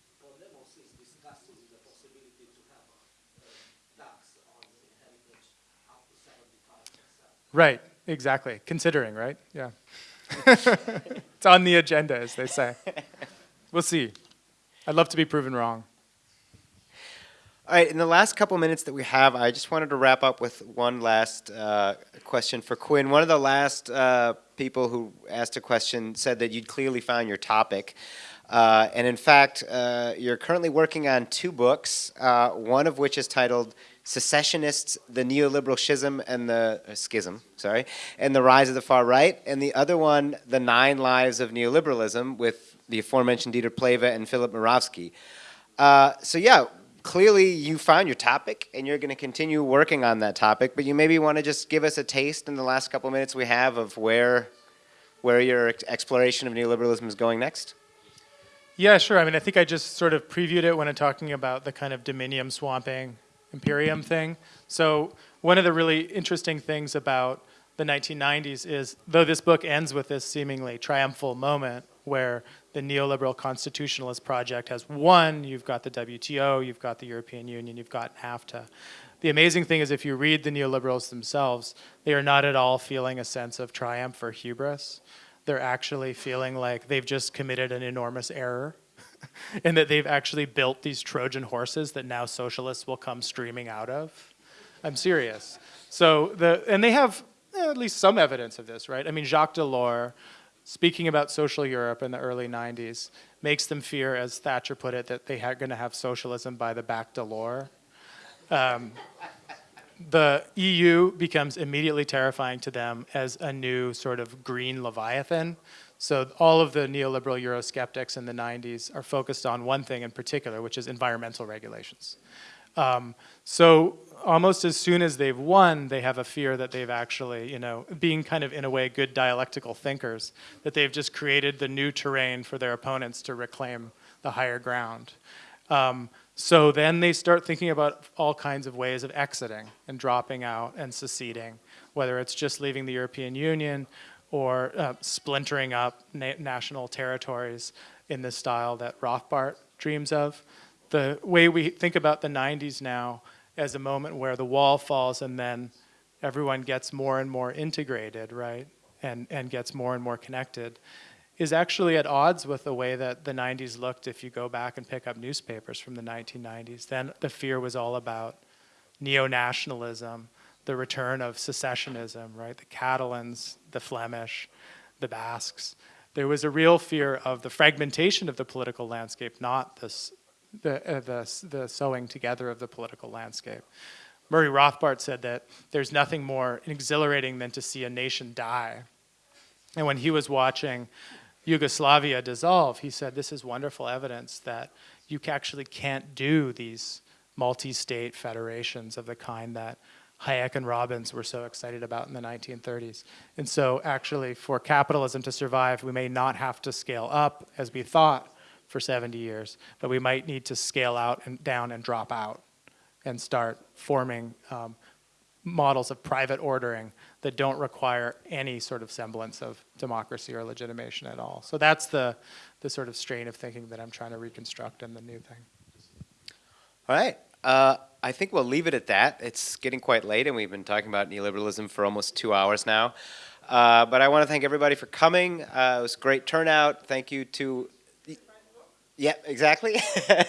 Right, exactly. Considering, right? Yeah. [laughs] it's on the agenda, as they say. [laughs] We'll see. I'd love to be proven wrong. All right, in the last couple minutes that we have, I just wanted to wrap up with one last uh, question for Quinn. One of the last uh, people who asked a question said that you'd clearly found your topic. Uh, and in fact, uh, you're currently working on two books, uh, one of which is titled Secessionists, the Neoliberal Schism and the uh, Schism, sorry, and the Rise of the Far Right, and the other one, The Nine Lives of Neoliberalism, with the aforementioned Dieter Plehwe and Philip Mirowski. Uh, so yeah, clearly you found your topic and you're going to continue working on that topic, but you maybe want to just give us a taste in the last couple minutes we have of where, where your exploration of neoliberalism is going next? Yeah, sure. I mean, I think I just sort of previewed it when I'm talking about the kind of dominium swamping imperium thing. So one of the really interesting things about the 1990s is, though this book ends with this seemingly triumphal moment where the neoliberal constitutionalist project has won, you've got the WTO, you've got the European Union, you've got NAFTA. The amazing thing is if you read the neoliberals themselves, they are not at all feeling a sense of triumph or hubris. They're actually feeling like they've just committed an enormous error [laughs] and that they've actually built these Trojan horses that now socialists will come streaming out of. I'm serious. So the and they have eh, at least some evidence of this, right? I mean, Jacques Delors, speaking about social Europe in the early 90s, makes them fear, as Thatcher put it, that they are going to have socialism by the back door. Um, the EU becomes immediately terrifying to them as a new sort of green leviathan so all of the neoliberal Eurosceptics in the 90s are focused on one thing in particular, which is environmental regulations. Um, so almost as soon as they've won, they have a fear that they've actually, you know, being kind of in a way good dialectical thinkers, that they've just created the new terrain for their opponents to reclaim the higher ground. Um, so then they start thinking about all kinds of ways of exiting and dropping out and seceding, whether it's just leaving the European Union or uh, splintering up na national territories in the style that Rothbard dreams of. The way we think about the 90s now as a moment where the wall falls and then everyone gets more and more integrated, right, and, and gets more and more connected, is actually at odds with the way that the 90s looked if you go back and pick up newspapers from the 1990s. Then the fear was all about neo-nationalism, the return of secessionism, right? The Catalans, the Flemish, the Basques. There was a real fear of the fragmentation of the political landscape, not this, the, uh, the, the sewing together of the political landscape. Murray Rothbard said that there's nothing more exhilarating than to see a nation die. And when he was watching Yugoslavia dissolve, he said, this is wonderful evidence that you actually can't do these multi-state federations of the kind that Hayek and Robbins were so excited about in the 1930s. And so actually for capitalism to survive, we may not have to scale up as we thought for 70 years, but we might need to scale out and down and drop out and start forming um, models of private ordering that don't require any sort of semblance of democracy or legitimation at all. So that's the, the sort of strain of thinking that I'm trying to reconstruct in the new thing. All right. Uh, I think we'll leave it at that. It's getting quite late, and we've been talking about neoliberalism for almost two hours now. Uh, but I want to thank everybody for coming. Uh, it was great turnout. Thank you to yeah, exactly. [laughs] uh,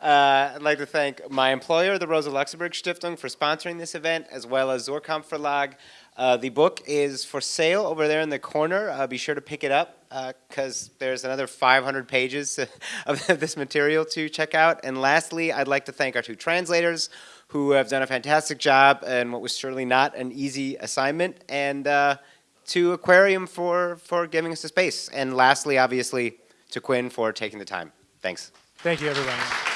I'd like to thank my employer, the Rosa Luxemburg Stiftung, for sponsoring this event, as well as Suhrkamp Verlag. Uh, the book is for sale over there in the corner. Uh, be sure to pick it up because uh, there's another 500 pages [laughs] of this material to check out. And lastly, I'd like to thank our two translators who have done a fantastic job and what was certainly not an easy assignment, and uh, to Aquarium for, for giving us the space. And lastly, obviously, to Quinn for taking the time. Thanks. Thank you, everybody.